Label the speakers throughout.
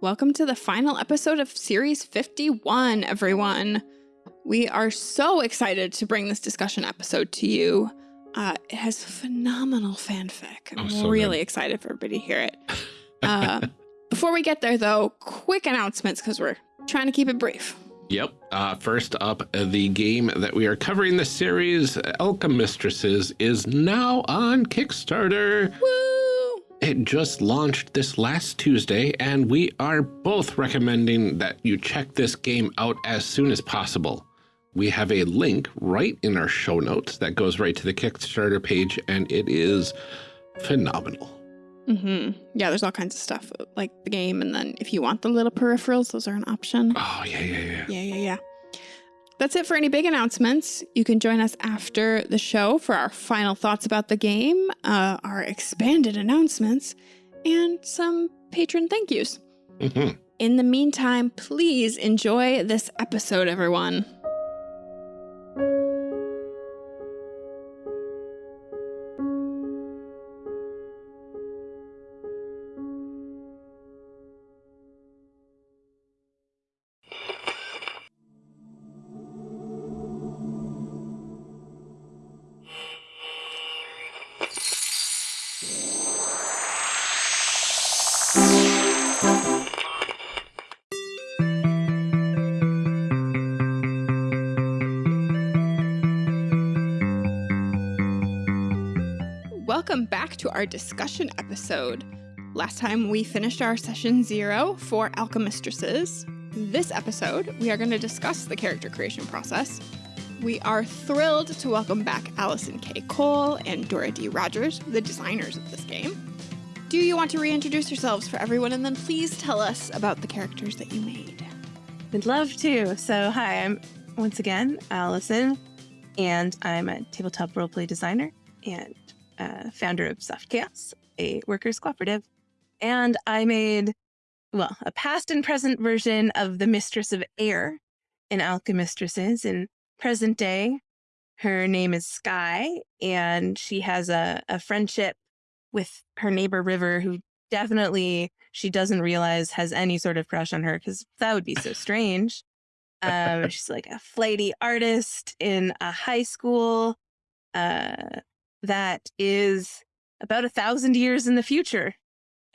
Speaker 1: Welcome to the final episode of Series 51, everyone. We are so excited to bring this discussion episode to you. Uh, it has phenomenal fanfic. I'm
Speaker 2: Oh, so
Speaker 1: really
Speaker 2: good.
Speaker 1: excited for everybody to hear it. Uh, before we get there, though, quick announcements because we're trying to keep it brief.
Speaker 2: Yep. Uh, first up, the game that we are covering this series, Alchemistresses, is now on Kickstarter.
Speaker 1: Woo!
Speaker 2: It just launched this last Tuesday, and we are both recommending that you check this game out as soon as possible. We have a link right in our show notes that goes right to the Kickstarter page, and it is phenomenal.
Speaker 1: hmm Yeah, there's all kinds of stuff like the game, and then if you want the little peripherals, those are an option.
Speaker 2: Oh, yeah, yeah, yeah.
Speaker 1: Yeah, yeah, yeah. That's it for any big announcements. You can join us after the show for our final thoughts about the game, uh, our expanded announcements, and some patron thank yous.
Speaker 2: Mhm.
Speaker 1: In the meantime, please enjoy this episode, everyone. Our discussion episode. Last time we finished our session zero for Alchemistresses. This episode, we are going to discuss the character creation process. We are thrilled to welcome back Allison K. Cole and Dora D. Rogers, the designers of this game. Do you want to reintroduce yourselves for everyone and then please tell us about the characters that you made?
Speaker 3: Would love to. So, hi, I'm once again Allison, and I'm a tabletop roleplay designer and uh, founder of Soft Chaos, a workers cooperative. And I made, well, a past and present version of the Mistress of Air in Alchemistresses. In present day, her name is Sky, and she has a, a friendship with her neighbor River, who definitely she doesn't realize has any sort of crush on her because that would be so strange. Um, she's like a flighty artist in a high school uh, that is about a thousand years in the future.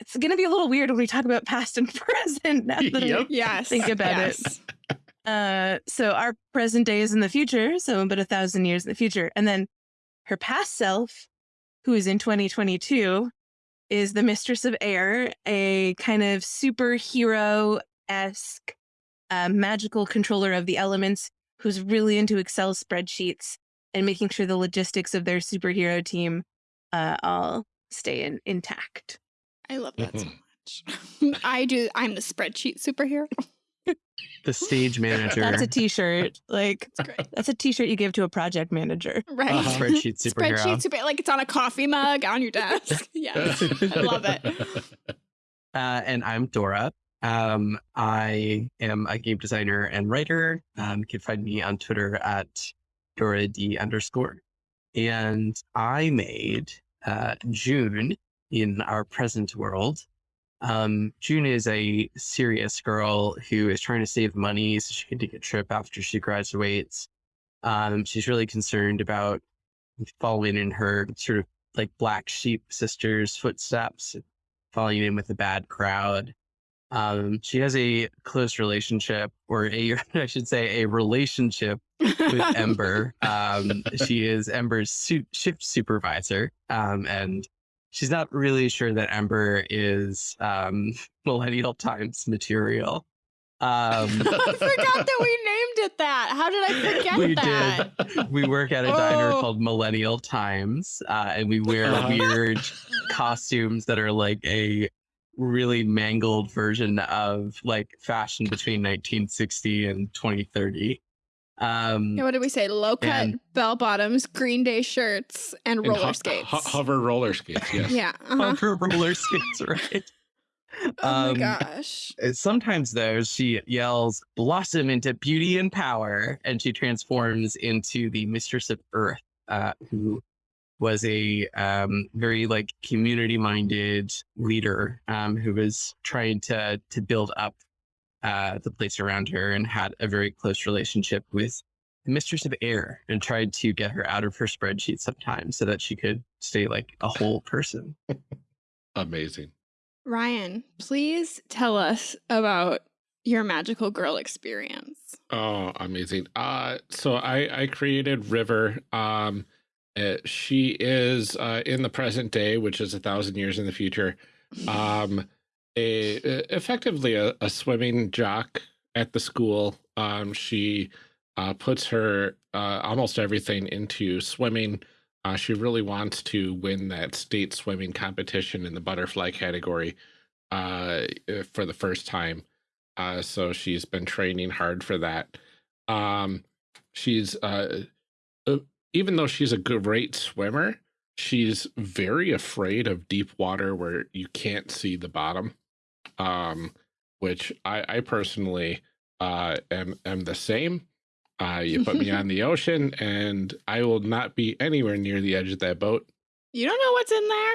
Speaker 3: It's going to be a little weird when we talk about past and present now that I
Speaker 1: Yes.
Speaker 3: Think about it.
Speaker 1: it.
Speaker 3: uh, so our present day is in the future, so about a thousand years in the future. And then her past self, who is in 2022, is the Mistress of Air, a kind of superhero esque uh, magical controller of the elements who's really into Excel spreadsheets and making sure the logistics of their superhero team uh, all stay in, intact.
Speaker 1: I love that so
Speaker 2: Mhm.
Speaker 1: much. I do. I'm the spreadsheet superhero.
Speaker 4: the stage manager,
Speaker 3: That's a t shirt. Like,
Speaker 1: It's great.
Speaker 3: that's a t shirt you give to a project manager.
Speaker 1: Right.
Speaker 4: Uh-huh. spreadsheet superhero.
Speaker 1: Spreadsheet super like it's on a coffee mug on your desk. yes. I love it.
Speaker 4: uh, and I'm Dora. Um, I am a game designer and writer. Um, you can find me on Twitter at Dora D underscore. And I made uh, June in our present world. Um, June is a serious girl who is trying to save money so she can take a trip after she graduates. Um, she's really concerned about following in her sort of like black sheep sister's footsteps, falling in with a bad crowd. Um, she has a close relationship, or a, I should say, a relationship with Ember. Um, she is Ember's su- shift supervisor, um, and she's not really sure that Ember is um, Millennial Times material. Um,
Speaker 1: I forgot that we named it that. How did I forget
Speaker 4: We
Speaker 1: that?
Speaker 4: we work at a diner
Speaker 1: Oh.
Speaker 4: called Millennial Times, uh, and we wear
Speaker 2: Uh-huh.
Speaker 4: weird costumes that are like a really mangled version of like fashion between 1960 and 2030. Um,
Speaker 1: Yeah, what did we say? Low cut bell bottoms, Green Day shirts, and
Speaker 2: And
Speaker 1: roller
Speaker 2: ho-
Speaker 1: skates.
Speaker 2: ho- hover roller skates, yes.
Speaker 1: Yeah. Uh-huh.
Speaker 4: hover roller skates, right?
Speaker 1: Oh my
Speaker 4: Um,
Speaker 1: gosh.
Speaker 4: Uh, Sometimes though, she yells "blossom into beauty and power," and she transforms into the mistress of Earth, uh, who was a um, very like community minded leader um, who was trying to to build up uh, the place around her and had a very close relationship with the mistress of air and tried to get her out of her spreadsheet sometimes so that she could stay like a whole person.
Speaker 2: Amazing.
Speaker 1: Ryan, please tell us about your magical girl experience.
Speaker 2: Oh, amazing. Uh, so I, I created River. Um, uh, she is uh, in the present day, which is a thousand years in the future, um, a, effectively a, a swimming jock at the school. Um, she uh, puts her uh, almost everything into swimming. Uh, she really wants to win that state swimming competition in the butterfly category for the first time. So she's been training hard for that. Um, she's even though she's a great swimmer, she's very afraid of deep water where you can't see the bottom. Um, which I, I personally uh, am am the same. Uh, you put me on the ocean, and I will not be anywhere near the edge of that boat.
Speaker 1: You don't know what's in there.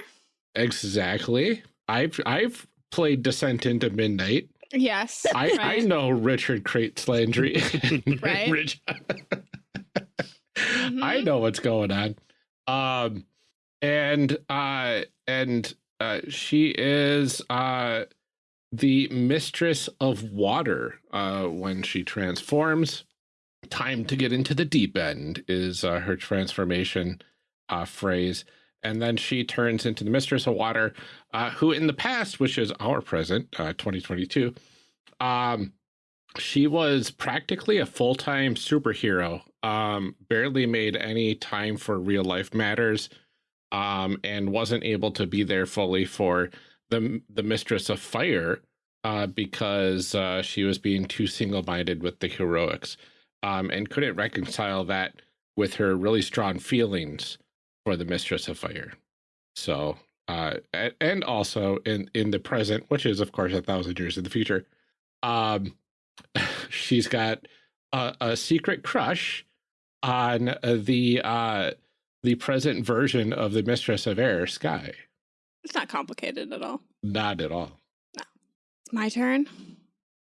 Speaker 2: Exactly. I've I've played Descent into Midnight.
Speaker 1: Yes.
Speaker 2: I,
Speaker 1: right.
Speaker 2: I know Richard Crates Landry.
Speaker 1: Right.
Speaker 2: Rich.
Speaker 1: Mhm.
Speaker 2: I know what's going on. Um and uh and uh she is uh the mistress of water uh when she transforms. Time to get into the deep end is uh, her transformation uh phrase. And then she turns into the mistress of water, uh, who in the past, which is our present, uh, 2022, um, she was practically a full-time superhero. Um, barely made any time for real life matters, um, and wasn't able to be there fully for the the mistress of fire uh, because uh, she was being too single-minded with the heroics, um, and couldn't reconcile that with her really strong feelings for the mistress of fire. So, uh, and also in in the present, which is of course a thousand years in the future, um, she's got a, a secret crush on uh, the uh, the present version of the mistress of air, Sky.
Speaker 1: It's not complicated at all.
Speaker 2: Not at all.
Speaker 1: It's my turn.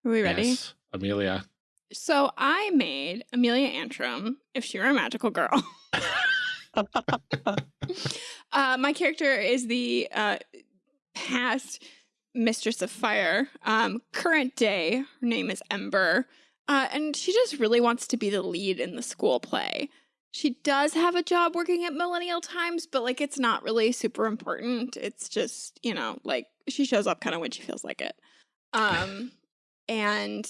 Speaker 1: Are we ready?
Speaker 2: Yes, Amelia.
Speaker 1: So I made Amelia Antrim if she were a magical girl. uh, my character is the uh, past mistress of fire. Um, current day, her name is Ember. Uh, and she just really wants to be the lead in the school play. She does have a job working at Millennial Times, but like it's not really super important. It's just, you know, like she shows up kind of when she feels like it. Um, and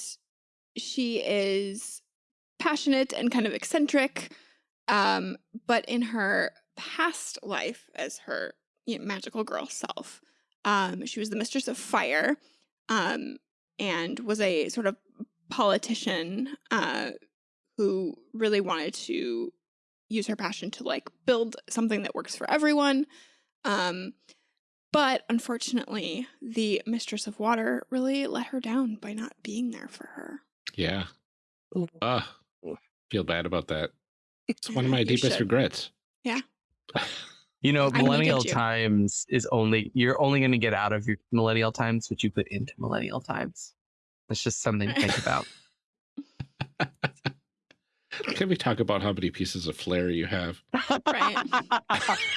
Speaker 1: she is passionate and kind of eccentric. Um, but in her past life as her you know, magical girl self, um, she was the mistress of fire um, and was a sort of politician uh, who really wanted to use her passion to like build something that works for everyone. Um, but unfortunately, the mistress of water really let her down by not being there for her.
Speaker 2: Yeah.
Speaker 4: Ooh.
Speaker 2: Uh, feel bad about that. It's one of my deepest
Speaker 1: should.
Speaker 2: regrets.
Speaker 1: Yeah.
Speaker 4: You know, millennial
Speaker 1: you.
Speaker 4: times is only you're only going to get out of your millennial times what you put into millennial times. That's just something to think about.
Speaker 2: Can we talk about how many pieces of flair you have?
Speaker 1: Right.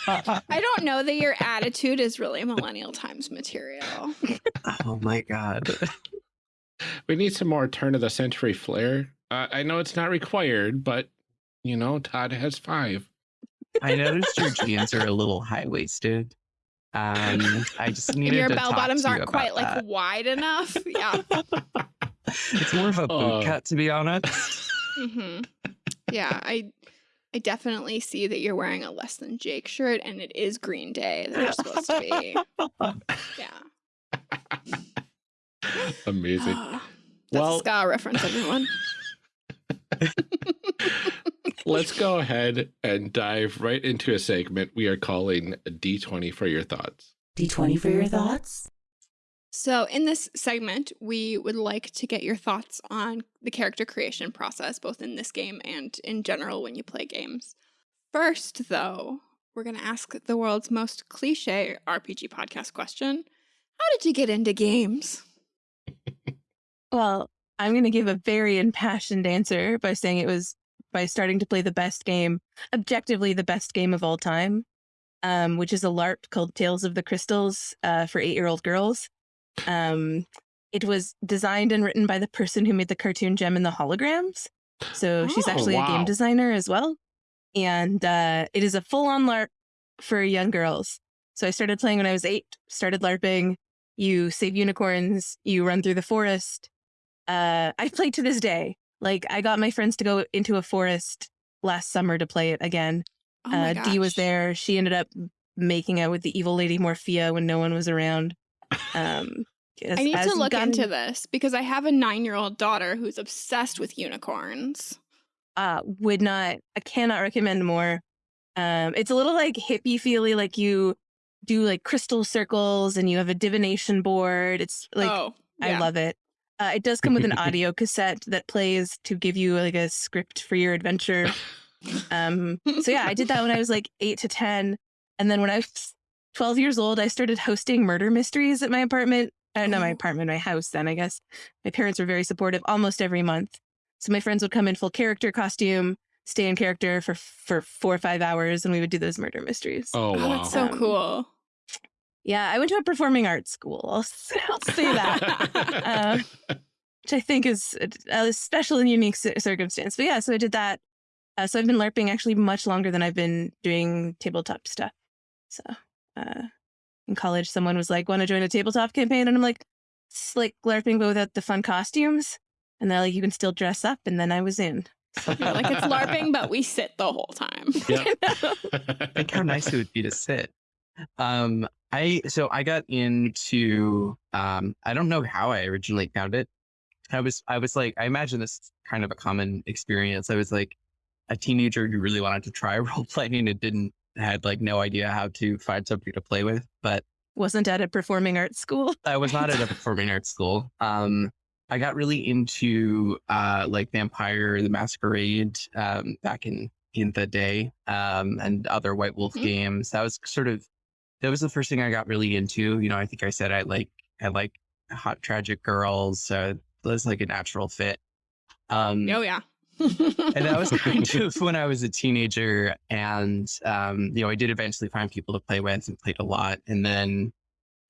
Speaker 1: I don't know that your attitude is really Millennial Times material.
Speaker 4: oh my god.
Speaker 2: We need some more turn of the century flair. Uh, I know it's not required, but you know, Todd has five.
Speaker 4: I noticed your jeans are a little high waisted. Um, I just
Speaker 1: And
Speaker 4: needed
Speaker 1: your
Speaker 4: to
Speaker 1: bell
Speaker 4: talk
Speaker 1: bottoms
Speaker 4: to you
Speaker 1: aren't quite like
Speaker 4: that.
Speaker 1: wide enough. Yeah.
Speaker 4: It's more of a boot
Speaker 2: Uh.
Speaker 4: cut, to be honest.
Speaker 1: Mm -hmm. Yeah, I I definitely see that you're wearing a less than Jake shirt and it is Green Day that you're supposed to be. Yeah.
Speaker 2: Amazing.
Speaker 1: Ah, That's
Speaker 2: Well-
Speaker 1: a ska reference, everyone.
Speaker 2: Let's go ahead and dive right into a segment we are calling D20 for your thoughts.
Speaker 5: D20 for your thoughts?
Speaker 1: So, in this segment, we would like to get your thoughts on the character creation process, both in this game and in general when you play games. First, though, we're going to ask the world's most cliche RPG podcast question How did you get into games?
Speaker 3: Well, I'm going to give a very impassioned answer by saying it was by starting to play the best game, objectively the best game of all time, um, which is a LARP called Tales of the Crystals uh, for eight year old girls. Um, it was designed and written by the person who made the cartoon Jem and the Holograms. So she's
Speaker 1: Oh,
Speaker 3: actually a game designer as well. And uh, it is a full on LARP for young girls. So I started playing when I was eight, started LARPing. You save unicorns, you run through the forest. Uh, I've played to this day. Like I got my friends to go into a forest last summer to play it again.
Speaker 1: Oh
Speaker 3: uh, Dee was there. She ended up making out with the evil lady Morphia when no one was around. Um,
Speaker 1: I need to look into this because I have a nine year old daughter who's obsessed with unicorns.
Speaker 3: Uh, would not, I cannot recommend more. Um, it's a little like hippie feely, like you do like crystal circles and you have a divination board. It's like
Speaker 1: oh,
Speaker 3: I love it. Uh, it does come with an audio cassette that plays to give you like a script for your adventure. Um, so yeah, I did that when I was like eight to 10. And then when I was 12 years old, I started hosting murder mysteries at my apartment. I don't know my
Speaker 1: Oh.
Speaker 3: apartment, my house then, I guess. My parents were very supportive almost every month. So my friends would come in full character costume, stay in character for, for four or five hours, and we would do those murder mysteries.
Speaker 2: Oh,
Speaker 1: Oh, that's so
Speaker 3: Um,
Speaker 1: cool.
Speaker 3: Yeah, I went to a performing arts school. I'll, s- I'll say that. uh, which I think is a, a special and unique circumstance. But yeah, so I did that. Uh, so I've been LARPing actually much longer than I've been doing tabletop stuff. So uh, in college, someone was like, "Want to join a tabletop campaign?" And I'm like, "It's like LARPing, but without the fun costumes." And they're like, "You can still dress up." And then I was in.
Speaker 1: You're like it's LARPing, but we sit the whole time.
Speaker 2: Yeah.
Speaker 4: Think how nice it would be to sit. Um, I so I got into um, I don't know how I originally found it. I was I was like I imagine this is kind of a common experience. I was like a teenager who really wanted to try role playing and didn't had like no idea how to find somebody to play with. But
Speaker 3: Wasn't at a performing arts school.
Speaker 4: I was not at a performing arts school. Um, I got really into uh, like Vampire the Masquerade um, back in in the day um, and other White Wolf
Speaker 1: Mhm.
Speaker 4: games. That was sort of that was the first thing I got really into. You know, I think I said I like I like hot tragic girls. So that was like a natural fit. Um,
Speaker 1: Oh yeah.
Speaker 4: and that was kind of when I was a teenager. And, um, you know, I did eventually find people to play with and played a lot. And then,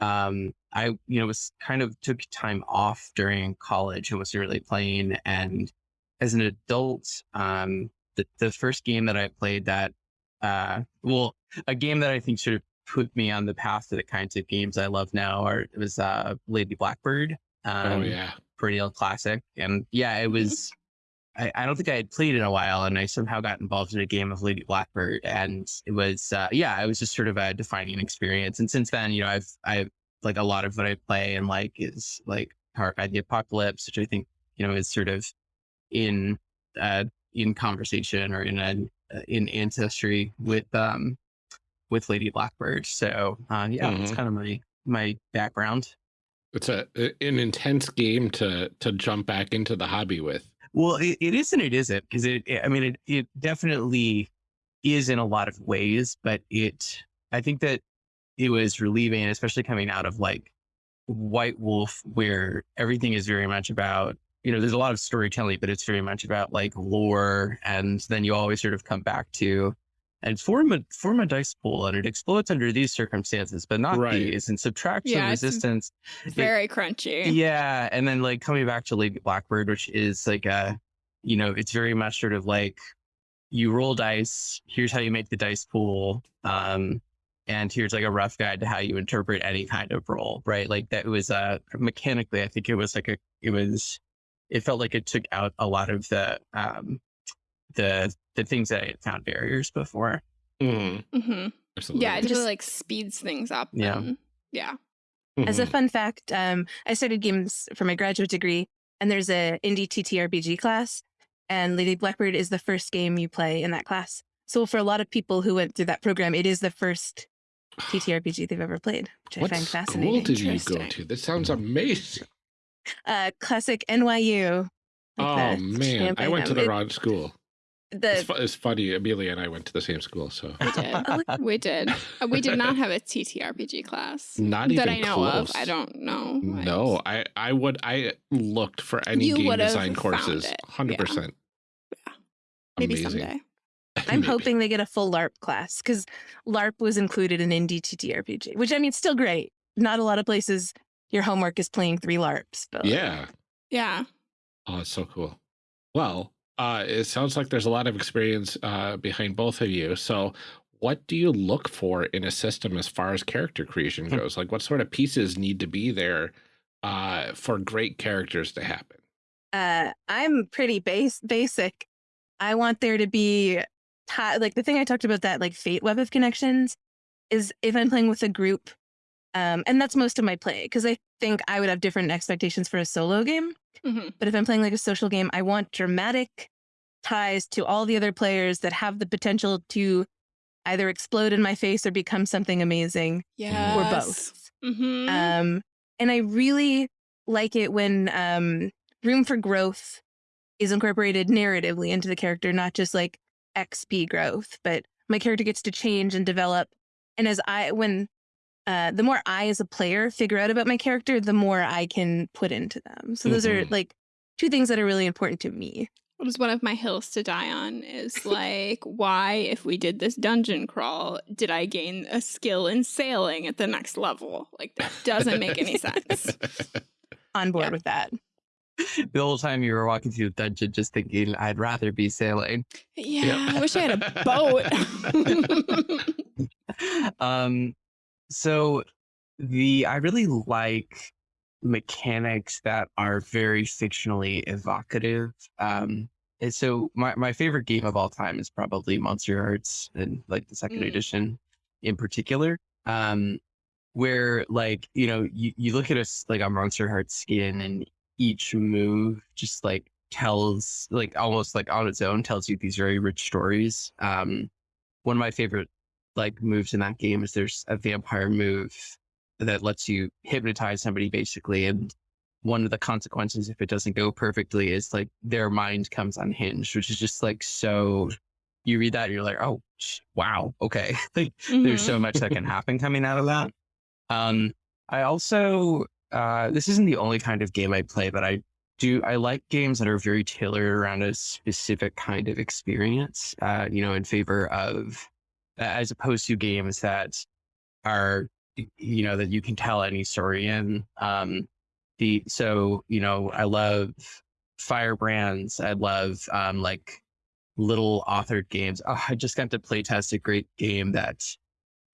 Speaker 4: um, I, you know, was kind of took time off during college and was really playing. And as an adult, um, the, the first game that I played that, uh, well, a game that I think sort of put me on the path to the kinds of games I love now are, it was, uh, Lady Blackbird. Um,
Speaker 2: oh, yeah.
Speaker 4: perennial classic. And yeah, it was. I, I don't think I had played in a while, and I somehow got involved in a game of Lady Blackbird, and it was uh, yeah, it was just sort of a defining experience. And since then, you know, I've I've like a lot of what I play and like is like Powered by the Apocalypse, which I think you know is sort of in uh, in conversation or in an uh, in ancestry with um with Lady Blackbird. So uh, yeah, that's
Speaker 2: Mhm.
Speaker 4: kind of my my background.
Speaker 2: It's a an intense game to to jump back into the hobby with.
Speaker 4: Well, it, it is and it isn't because it, it- I mean, it, it definitely is in a lot of ways, but it, I think that it was relieving, especially coming out of like White Wolf, where everything is very much about, you know, there's a lot of storytelling, but it's very much about like lore. And then you always sort of come back to and form a form a dice pool and it explodes under these circumstances, but not
Speaker 2: Right.
Speaker 4: these and subtract some
Speaker 1: Yeah, it's
Speaker 4: resistance.
Speaker 1: Very crunchy.
Speaker 4: Yeah, and then like coming back to Lady Blackbird, which is like a, you know, it's very much sort of like you roll dice. Here's how you make the dice pool, um, and here's like a rough guide to how you interpret any kind of roll. Right, like that was uh mechanically, I think it was like a, it was, it felt like it took out a lot of the um, the the things that I had found barriers before.
Speaker 2: Mhm.
Speaker 1: hmm
Speaker 2: Absolutely.
Speaker 1: Yeah, it just
Speaker 3: Just-
Speaker 1: like speeds things up.
Speaker 4: Yeah.
Speaker 1: and- yeah.
Speaker 3: As a fun fact, um, I studied games for my graduate degree, and there's a indie TTRPG class, and Lady Blackbird is the first game you play in that class. So for a lot of people who went through that program, it is the first TTRPG they've ever played, which
Speaker 2: what
Speaker 3: I find fascinating.
Speaker 2: What school
Speaker 3: fascinating.
Speaker 2: did you go
Speaker 1: Interesting.
Speaker 2: to? This sounds amazing.
Speaker 3: Uh, classic NYU. like
Speaker 2: oh man, I
Speaker 3: Champaign
Speaker 2: went to the
Speaker 3: It-
Speaker 2: wrong school. It's,
Speaker 3: The
Speaker 2: fu- it's funny. Amelia and I went to the same school, so
Speaker 1: We did. we did. Uh, We did not have a TTRPG class
Speaker 2: not
Speaker 1: that
Speaker 2: even
Speaker 1: I know
Speaker 2: close.
Speaker 1: of. I don't know. I
Speaker 2: No, I I would I looked for any
Speaker 1: You
Speaker 2: game design courses.
Speaker 1: it.
Speaker 2: Hundred percent. Yeah.
Speaker 1: Maybe
Speaker 2: Amazing.
Speaker 1: someday.
Speaker 3: I'm
Speaker 2: Maybe.
Speaker 3: hoping they get a full LARP class because LARP was included in Indie TTRPG, which I mean, it's still great. Not a lot of places your homework is playing three LARPs. But like,
Speaker 2: Yeah.
Speaker 1: Yeah.
Speaker 2: Oh, it's so cool. Well, uh, it sounds like there's a lot of experience uh, behind both of you. So, what do you look for in a system as far as character creation
Speaker 4: Hmm.
Speaker 2: goes? Like, what sort of pieces need to be there uh, for great characters to happen?
Speaker 3: uh, I'm pretty base basic. I want there to be like the thing I talked about that like fate web of connections is if I'm playing with a group, um, and that's most of my play because I think I would have different expectations for a solo game.
Speaker 1: Hmm
Speaker 3: But if I'm playing like a social game, I want dramatic ties to all the other players that have the potential to either explode in my face or become something amazing
Speaker 1: Yes.
Speaker 3: or both.
Speaker 1: hmm
Speaker 3: Um, and I really like it when um, room for growth is incorporated narratively into the character, not just like XP growth, but my character gets to change and develop. And as I, when uh, the more I as a player figure out about my character, the more I can put into them. So those are
Speaker 2: Mhm.
Speaker 3: like two things that are really important to me.
Speaker 1: What is one of my hills to die on is like, why, if we did this dungeon crawl, did I gain a skill in sailing at the next level? Like, that doesn't make any sense.
Speaker 3: On board
Speaker 1: Yeah.
Speaker 3: with that.
Speaker 4: the whole time you were walking through the dungeon, just thinking, I'd rather be sailing.
Speaker 1: Yeah, I wish I had a boat.
Speaker 4: um, so the I really like mechanics that are very fictionally evocative. Um, and so my, my favorite game of all time is probably Monster Hearts and like the second
Speaker 1: Mm.
Speaker 4: edition in particular. Um, where like, you know, you, you look at a s- like a Monster Hearts skin and each move just like tells like almost like on its own tells you these very rich stories. Um, one of my favorite like moves in that game? Is there's a vampire move that lets you hypnotize somebody basically and one of the consequences if it doesn't go perfectly is like their mind comes unhinged which is just like so you read that and you're like oh wow okay. Like there's
Speaker 1: Mhm.
Speaker 4: so much that can happen coming out of that. Um i also uh this isn't the only kind of game i play but i do i like games that are very tailored around a specific kind of experience uh you know in favor of as opposed to games that are you know that you can tell any story in um the so you know i love firebrands i love um like little authored games. Oh, i just got to play test a great game that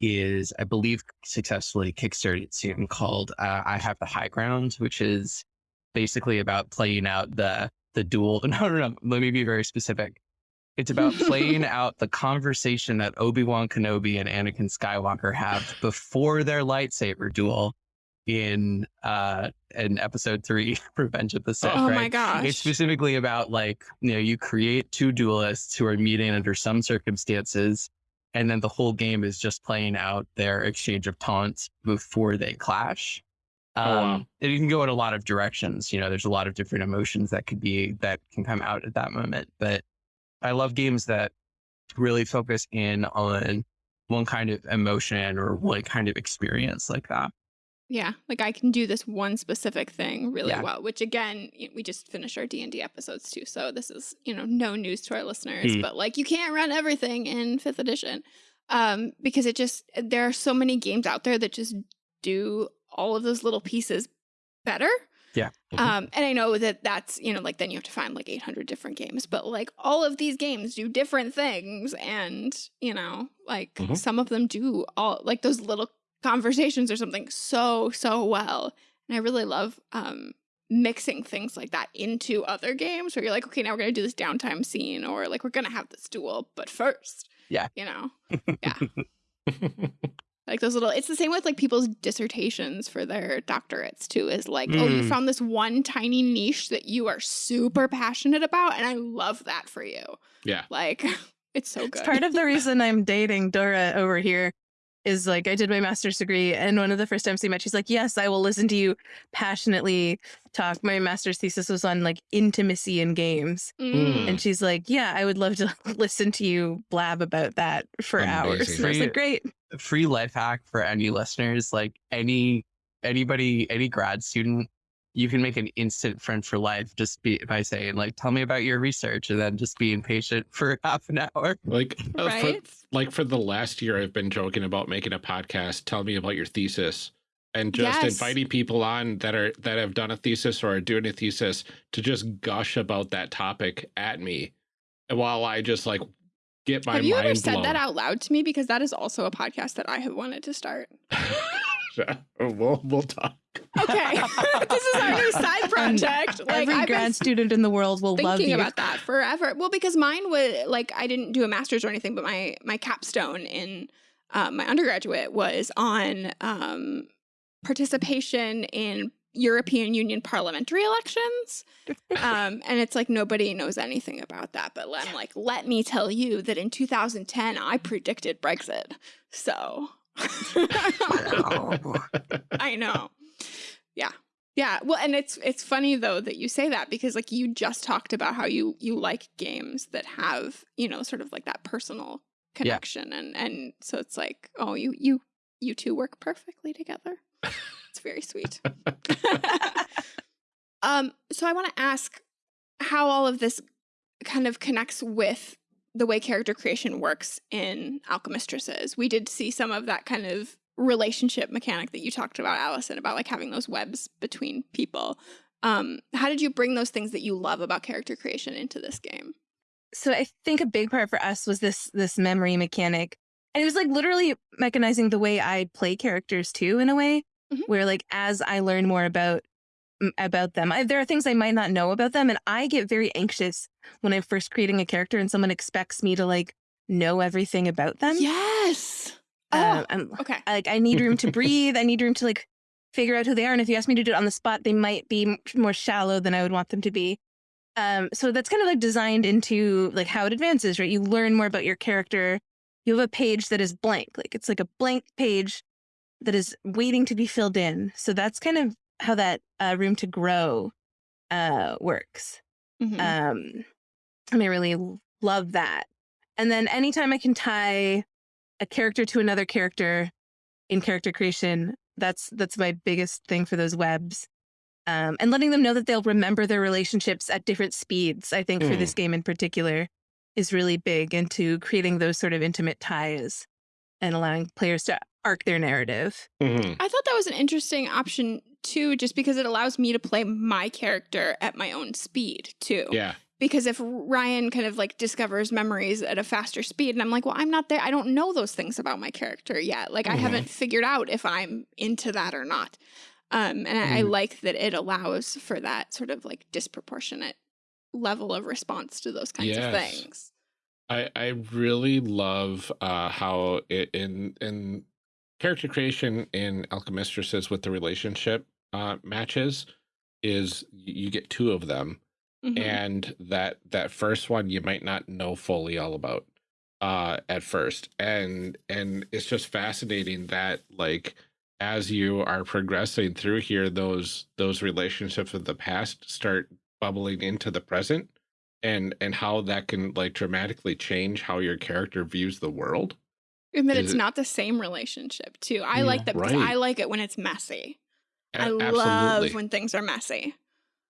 Speaker 4: is i believe successfully kickstarted soon called uh, i have the high ground which is basically about playing out the the duel. No no no let me be very specific it's about playing out the conversation that Obi-Wan Kenobi and Anakin Skywalker have before their lightsaber duel in uh in episode 3 Revenge of the Sith,
Speaker 1: Oh
Speaker 4: right?
Speaker 1: my gosh.
Speaker 4: It's specifically about like, you know, you create two duelists who are meeting under some circumstances and then the whole game is just playing out their exchange of taunts before they clash. Um,
Speaker 2: Oh, wow.
Speaker 4: and you can go in a lot of directions. You know, there's a lot of different emotions that could be that can come out at that moment. But I love games that really focus in on one kind of emotion or one kind of experience like that.
Speaker 1: Yeah, like I can do this one specific thing really
Speaker 4: Yeah.
Speaker 1: well, which again, we just finished our D&D episodes too, so this is, you know, no news to our listeners,
Speaker 4: Hmm.
Speaker 1: but like you can't run everything in 5th edition. Um because it just there are so many games out there that just do all of those little pieces better.
Speaker 4: Yeah.
Speaker 2: Mhm.
Speaker 1: Um and I know that that's, you know, like then you have to find like 800 different games, but like all of these games do different things and, you know, like
Speaker 2: Mhm.
Speaker 1: some of them do all like those little conversations or something so so well and i really love um mixing things like that into other games where you're like okay now we're gonna do this downtime scene or like we're gonna have this duel but first
Speaker 4: Yeah.
Speaker 1: you know like those little it's the same with like people's dissertations for their doctorates too is like oh you
Speaker 4: Mm.
Speaker 1: found this one tiny niche that you are super passionate about and i love that for you
Speaker 2: yeah.
Speaker 1: like it's so good
Speaker 3: It's part of the reason I'm dating Dora over here is like I did my master's degree, and one of the first times we met, she's like, "Yes, I will listen to you passionately talk." My master's thesis was on like intimacy in games,
Speaker 1: Mm.
Speaker 3: and she's like, "Yeah, I would love to listen to you blab about that for hours." And I was like, "Great."
Speaker 4: Free life hack for any listeners, like any anybody, any grad student, you can make an instant friend for life just be by saying like, "Tell me about your research," and then just being patient for half an hour.
Speaker 2: Like, uh, for, like for the last year, I've been joking about making a podcast. Tell me about your thesis, and just
Speaker 1: Yes.
Speaker 2: inviting people on that are that have done a thesis or are doing a thesis to just gush about that topic at me, while I just like get my
Speaker 1: Have you
Speaker 2: mind
Speaker 1: ever said
Speaker 2: blown.
Speaker 1: that out loud to me? Because that is also a podcast that I have wanted to start.
Speaker 2: we'll we'll talk.
Speaker 1: Okay. this is our new side project. Like
Speaker 3: Every
Speaker 1: I've
Speaker 3: grad student in the world will love
Speaker 1: thinking
Speaker 3: you.
Speaker 1: about that forever. Well, because mine was like I didn't do a master's or anything, but my my capstone in um, my undergraduate was on um, participation in European Union parliamentary elections. Um, and it's like nobody knows anything about that. But I'm like, let me tell you that in 2010, I predicted Brexit. So I know. Yeah. Yeah. Well, and it's it's funny though that you say that because like you just talked about how you you like games that have, you know, sort of like that personal connection and and so it's like, oh, you you you two work perfectly together. It's very sweet. um so I want to ask how all of this kind of connects with the way character creation works in Alchemistresses. We did see some of that kind of relationship mechanic that you talked about, Allison, about like having those webs between people. Um, how did you bring those things that you love about character creation into this game?
Speaker 3: so I think a big part for us was this this memory mechanic. And it was like literally mechanizing the way I play characters too in a way
Speaker 1: Mhm.
Speaker 3: where like as I learn more about about them, I, there are things I might not know about them and I get very anxious when I'm first creating a character and someone expects me to like know everything about them.
Speaker 1: Yes.
Speaker 3: Um,
Speaker 1: Oh, okay.
Speaker 3: I, like I need room to breathe. I need room to like figure out who they are. And if you ask me to do it on the spot, they might be more shallow than I would want them to be. Um, so that's kind of like designed into like how it advances, right? You learn more about your character. You have a page that is blank, like it's like a blank page that is waiting to be filled in. So that's kind of how that uh, room to grow uh, works.
Speaker 1: Mhm.
Speaker 3: Um, and I really love that. And then anytime I can tie a character to another character in character creation, that's that's my biggest thing for those webs. Um, and letting them know that they'll remember their relationships at different speeds, I think, for this game in particular, is really big into creating those sort of intimate ties and allowing players to arc their narrative.
Speaker 2: Mhm.
Speaker 1: I thought that was an interesting option too, just because it allows me to play my character at my own speed too.
Speaker 2: Yeah.
Speaker 1: Because if Ryan kind of like discovers memories at a faster speed, and I'm like, well, I'm not there. I don't know those things about my character yet. Like, I
Speaker 2: Mhm.
Speaker 1: haven't figured out if I'm into that or not. Um, and I, I
Speaker 4: Mhm.
Speaker 1: like that it allows for that sort of like disproportionate level of response to those kinds of things.
Speaker 2: I I really love uh, how it, in in character creation in Alchemistresses with the relationship uh, matches is you get two of them,
Speaker 1: Mhm.
Speaker 2: and that that first one you might not know fully all about uh, at first, and and it's just fascinating that like as you are progressing through here, those those relationships of the past start bubbling into the present and and how that can like dramatically change how your character views the world.
Speaker 1: And that
Speaker 2: Is
Speaker 1: it's
Speaker 2: it-
Speaker 1: not the same relationship too. I
Speaker 4: Yeah.
Speaker 1: like that because
Speaker 2: Right.
Speaker 1: I like it when it's messy.
Speaker 2: A-
Speaker 1: I love when things are messy.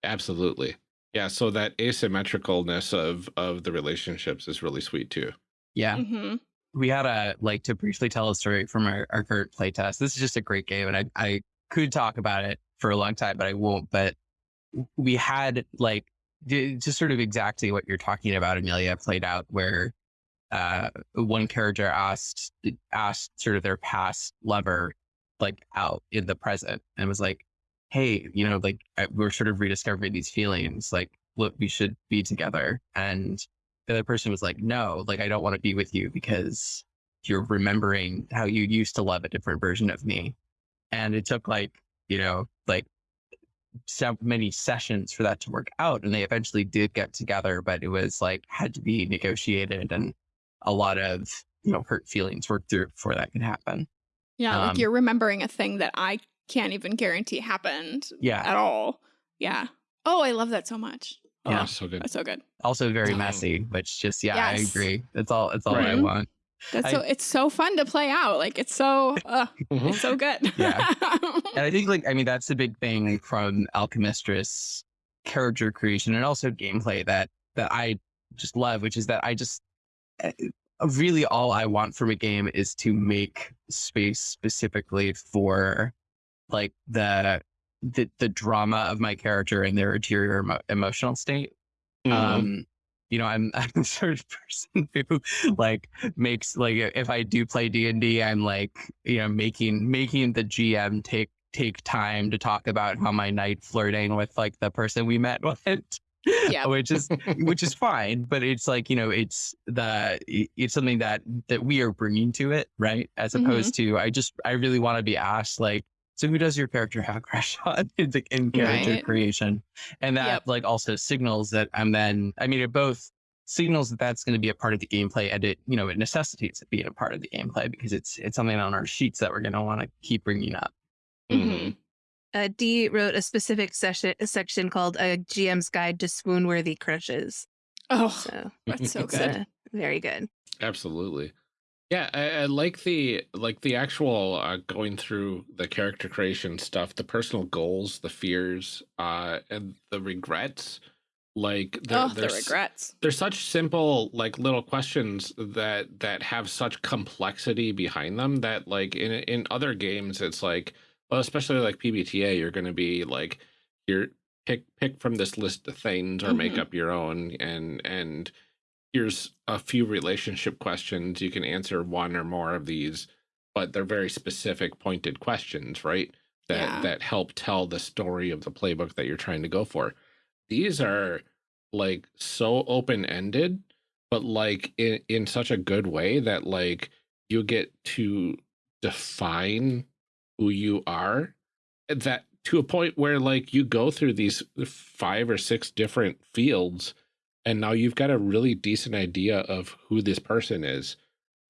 Speaker 2: absolutely. Yeah, so that asymmetricalness of of the relationships is really sweet too.
Speaker 4: Yeah.
Speaker 1: hmm
Speaker 4: we had a like to briefly tell a story from our, our current playtest. This is just a great game, and I I could talk about it for a long time, but I won't. But we had like d- just sort of exactly what you're talking about, Amelia, played out where uh one character asked asked sort of their past lover like out in the present and was like, hey, you know, like we're sort of rediscovering these feelings, like look, we should be together, and the other person was like, no, like I don't want to be with you because you're remembering how you used to love a different version of me. And it took like, you know, so many sessions for that to work out. And they eventually did get together, but it was like had to be negotiated and a lot of, you know, hurt feelings worked through before that could happen.
Speaker 1: Yeah, like
Speaker 4: Um,
Speaker 1: you're remembering a thing that I can't even guarantee happened
Speaker 4: Yeah.
Speaker 1: at all. Yeah. Oh, I love that so much.
Speaker 2: Oh,
Speaker 4: Yeah.
Speaker 2: so good.
Speaker 1: That's so good.
Speaker 4: Also very
Speaker 2: Oh.
Speaker 4: messy, which just yeah, I agree. That's all. That's all I want.
Speaker 1: That's
Speaker 4: I-
Speaker 1: so it's so fun to play out. Like it's so uh,
Speaker 2: Mhm.
Speaker 1: it's so good.
Speaker 4: Yeah. And I think like I mean that's the big thing from Alchemistress character creation and also gameplay that that I just love, which is that I just eh, really all I want from a game is to make space specifically for like the the the drama of my character and their interior emo- emotional state.
Speaker 2: Mhm.
Speaker 4: Um, you know, I'm I'm the sort of person who like makes like if I do play D and D, I'm like you know making making the GM take take time to talk about how my night flirting with like the person we met went.
Speaker 1: Yeah.
Speaker 4: which is which is fine, but it's like you know it's the it's something that that we are bringing to it, right? As
Speaker 1: Mhm.
Speaker 4: opposed to I just I really want to be asked like. So who does your character have a crush on in, the, in character
Speaker 1: Right.
Speaker 4: creation? and that
Speaker 1: Yep.
Speaker 4: like also signals that I'm then I mean it both signals that that's going to be a part of the gameplay and it you know it necessitates it being a part of the gameplay because it's it's something on our sheets that we're going to want to keep bringing up.
Speaker 2: Mhm.
Speaker 3: Uh, D wrote a specific session a section called "A GM's Guide to Swoon-Worthy Crushes."
Speaker 1: Oh,
Speaker 3: So
Speaker 1: that's so good.
Speaker 3: uh, very good.
Speaker 2: Absolutely. Yeah, I, I like the like the actual uh, going through the character creation stuff, the personal goals, the fears, uh, and the regrets. Like there,
Speaker 1: oh, the regrets.
Speaker 2: they're such simple like little questions that that have such complexity behind them that like in in other games it's like well especially like PBTA you're going to be like you're pick pick from this list of things or make
Speaker 1: Mhm.
Speaker 2: up your own and and here's a few relationship questions. You can answer one or more of these but they're very specific pointed questions right? That
Speaker 1: Yeah.
Speaker 2: that help tell the story of the playbook that you're trying to go for. These are like so open ended but like in in such a good way that like you get to define who you are that to a point where like you go through these five or six different fields and now you've got a really decent idea of who this person is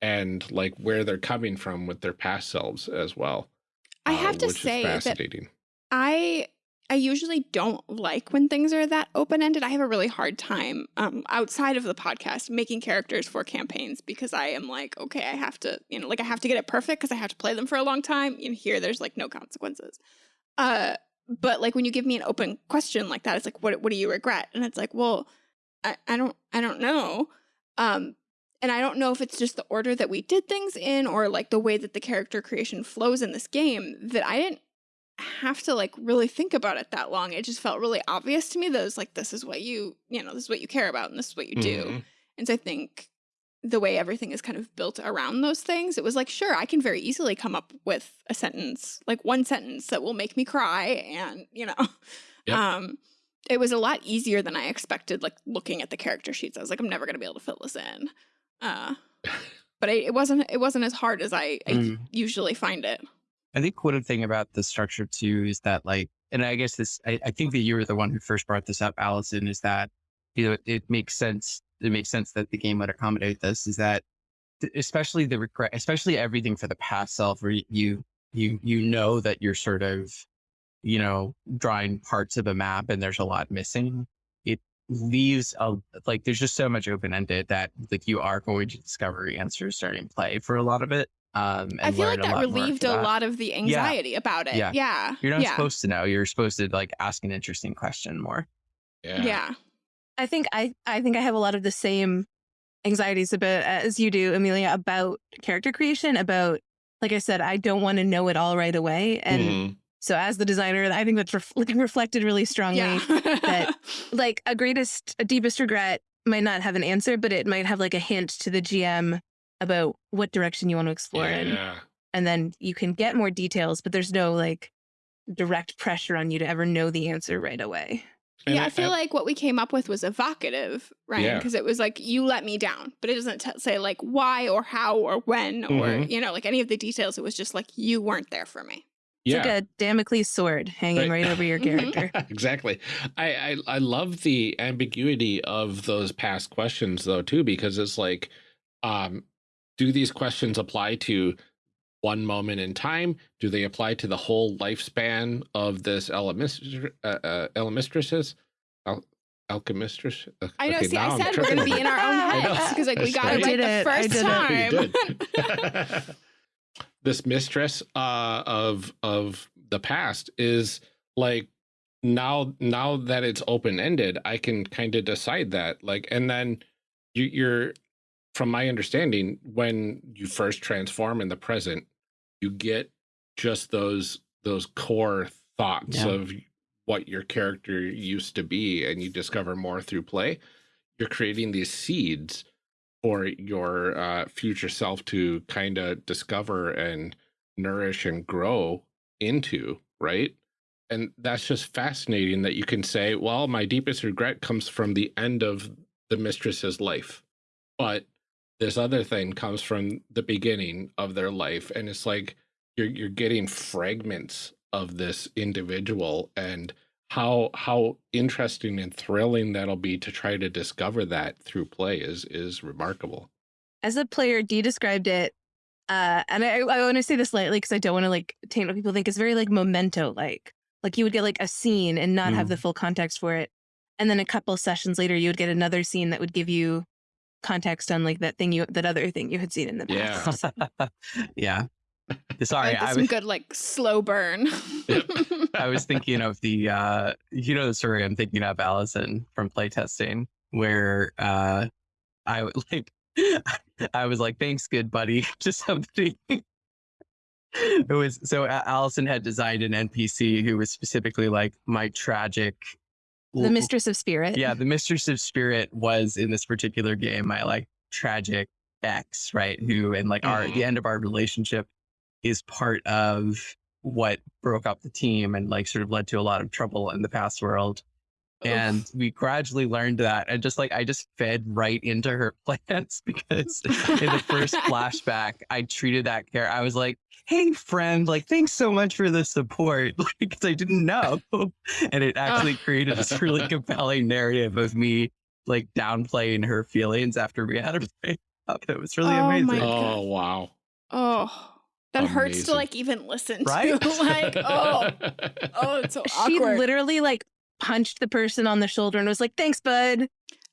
Speaker 2: and like where they're coming from with their past selves as well
Speaker 1: I
Speaker 2: uh,
Speaker 1: have to say
Speaker 2: fascinating
Speaker 1: I I usually don't like when things are that open ended. I have a really hard time um, outside of the podcast making characters for campaigns because I am like, okay, I have to, you know, like I have to get it perfect because I have to play them for a long time. And here, there's like no consequences. Uh, but like when you give me an open question like that, it's like, what what do you regret? And it's like, well, I, I don't I don't know. Um, and I don't know if it's just the order that we did things in or like the way that the character creation flows in this game that I didn't have to like really think about it that long. It just felt really obvious to me that it was like, this is what you, you know, this is what you care about and this is what you do.
Speaker 2: Mhm.
Speaker 1: And so I think the way everything is kind of built around those things, it was like, sure, I can very easily come up with a sentence, like one sentence that will make me cry. And, you know,
Speaker 2: Yep.
Speaker 1: um, it was a lot easier than I expected, like looking at the character sheets. I was like, I'm never going to be able to fill this in. Uh, but I, it wasn't, it wasn't as hard as I, I
Speaker 4: Mm.
Speaker 1: usually find it.
Speaker 4: I think one thing about the structure too is that like, and I guess this, I, I think that you were the one who first brought this up, Allison, is that, you know, it makes sense. It makes sense that the game would accommodate this is that especially the regret, especially everything for the past self where you, you, you know that you're sort of, you know, drawing parts of a map and there's a lot missing. It leaves a, like, there's just so much open ended that like you are going to discover answers starting play for a lot of it. Um, and
Speaker 1: I feel like that relieved a
Speaker 4: that.
Speaker 1: lot of the anxiety about it.
Speaker 4: Yeah.
Speaker 1: Yeah.
Speaker 4: You're not
Speaker 1: yeah.
Speaker 4: supposed to know. You're supposed to like ask an interesting question more.
Speaker 2: yeah
Speaker 1: Yeah.
Speaker 3: I think I I think I have a lot of the same anxieties about as you do, Amelia, about character creation. About like I said, I don't want to know it all right away, and
Speaker 2: Mhm.
Speaker 3: So as the designer, I think that's ref- reflected really strongly.
Speaker 1: Yeah.
Speaker 3: that- Like a greatest, a deepest regret might not have an answer, but it might have like a hint to the GM about what direction you want to explore in,
Speaker 2: yeah
Speaker 3: and then you can get more details. But there's no like direct pressure on you to ever know the answer right away.
Speaker 2: And
Speaker 1: yeah, I feel like what we came up with was evocative, right?
Speaker 2: Yeah.
Speaker 1: Because it was like, you let me down, but it doesn't t- say like why or how or when or,
Speaker 2: Mhm.
Speaker 1: you know, like any of the details. It was just like, you weren't there for me.
Speaker 3: It's
Speaker 2: yeah
Speaker 3: like a Damocles sword hanging
Speaker 2: Right.
Speaker 3: right, over your
Speaker 1: Mhm.
Speaker 3: character.
Speaker 2: exactly. I, I I love the ambiguity of those past questions though too, because it's like, um, do these questions apply to one moment in time? Do they apply to the whole lifespan of this Elemistress? Uh, uh, Elemistress? Al Alchemistress? Uh,
Speaker 1: I know.
Speaker 2: okay,
Speaker 1: see,
Speaker 2: now
Speaker 1: I
Speaker 2: I'm
Speaker 1: said we're gonna be in our own
Speaker 2: I
Speaker 1: heads because like we
Speaker 2: That's
Speaker 1: got it
Speaker 2: right.
Speaker 1: right
Speaker 3: I
Speaker 1: the
Speaker 3: did
Speaker 1: first
Speaker 3: it. I did
Speaker 1: time.
Speaker 2: This mistress uh, of of the past is like now now that it's open ended, I can kind of decide that like, and then you, you're from my understanding when you first transform in the present, you get just those those core thoughts
Speaker 4: Yeah.
Speaker 2: of what your character used to be, and you discover more through play. You're creating these seeds for your uh, future self to kind of discover and nourish and grow into, right? And that's just fascinating that you can say, well, my deepest regret comes from the end of the mistress's life. But this other thing comes from the beginning of their life. And it's like you're you're getting fragments of this individual and how how interesting and thrilling that'll be to try to discover that through play is is remarkable.
Speaker 3: As a player, D described it, uh, and I, I want to say this lightly because I don't want to like taint what people think. It's very like memento like. Like you would get like a scene and not have
Speaker 4: Mm.
Speaker 3: the full context for it. And then a couple sessions later, you would get another scene that would give you context on like that thing you that other thing you had seen in the past.
Speaker 4: yeah.
Speaker 1: I
Speaker 4: Sorry,
Speaker 1: like
Speaker 4: I
Speaker 1: some good like slow burn.
Speaker 4: I was thinking of the uh you know the story I'm thinking of Allison from playtesting where uh I like I was like thanks good buddy to somebody it was so Allison had designed an NPC who was specifically like my tragic
Speaker 3: the mistress of spirit.
Speaker 4: yeah the mistress of spirit was in this particular game my like tragic ex right who and like our
Speaker 2: Mhm.
Speaker 4: the end of our relationship is part of what broke up the team and like sort of led to a lot of trouble in the past world. And we gradually learned that and just like i just fed right into her plans because in the first flashback i treated that care i was like hey friend like thanks so much for the support because i didn't know. And it actually created this really compelling narrative of me like downplaying her feelings after we had a breakup. It was really
Speaker 1: Oh
Speaker 4: amazing.
Speaker 2: Oh wow.
Speaker 1: oh, that hurts to like even listen
Speaker 4: Right?
Speaker 1: to. like, oh, oh, it's so
Speaker 3: She
Speaker 1: awkward.
Speaker 3: literally like punched the person on the shoulder and was like, "Thanks, bud."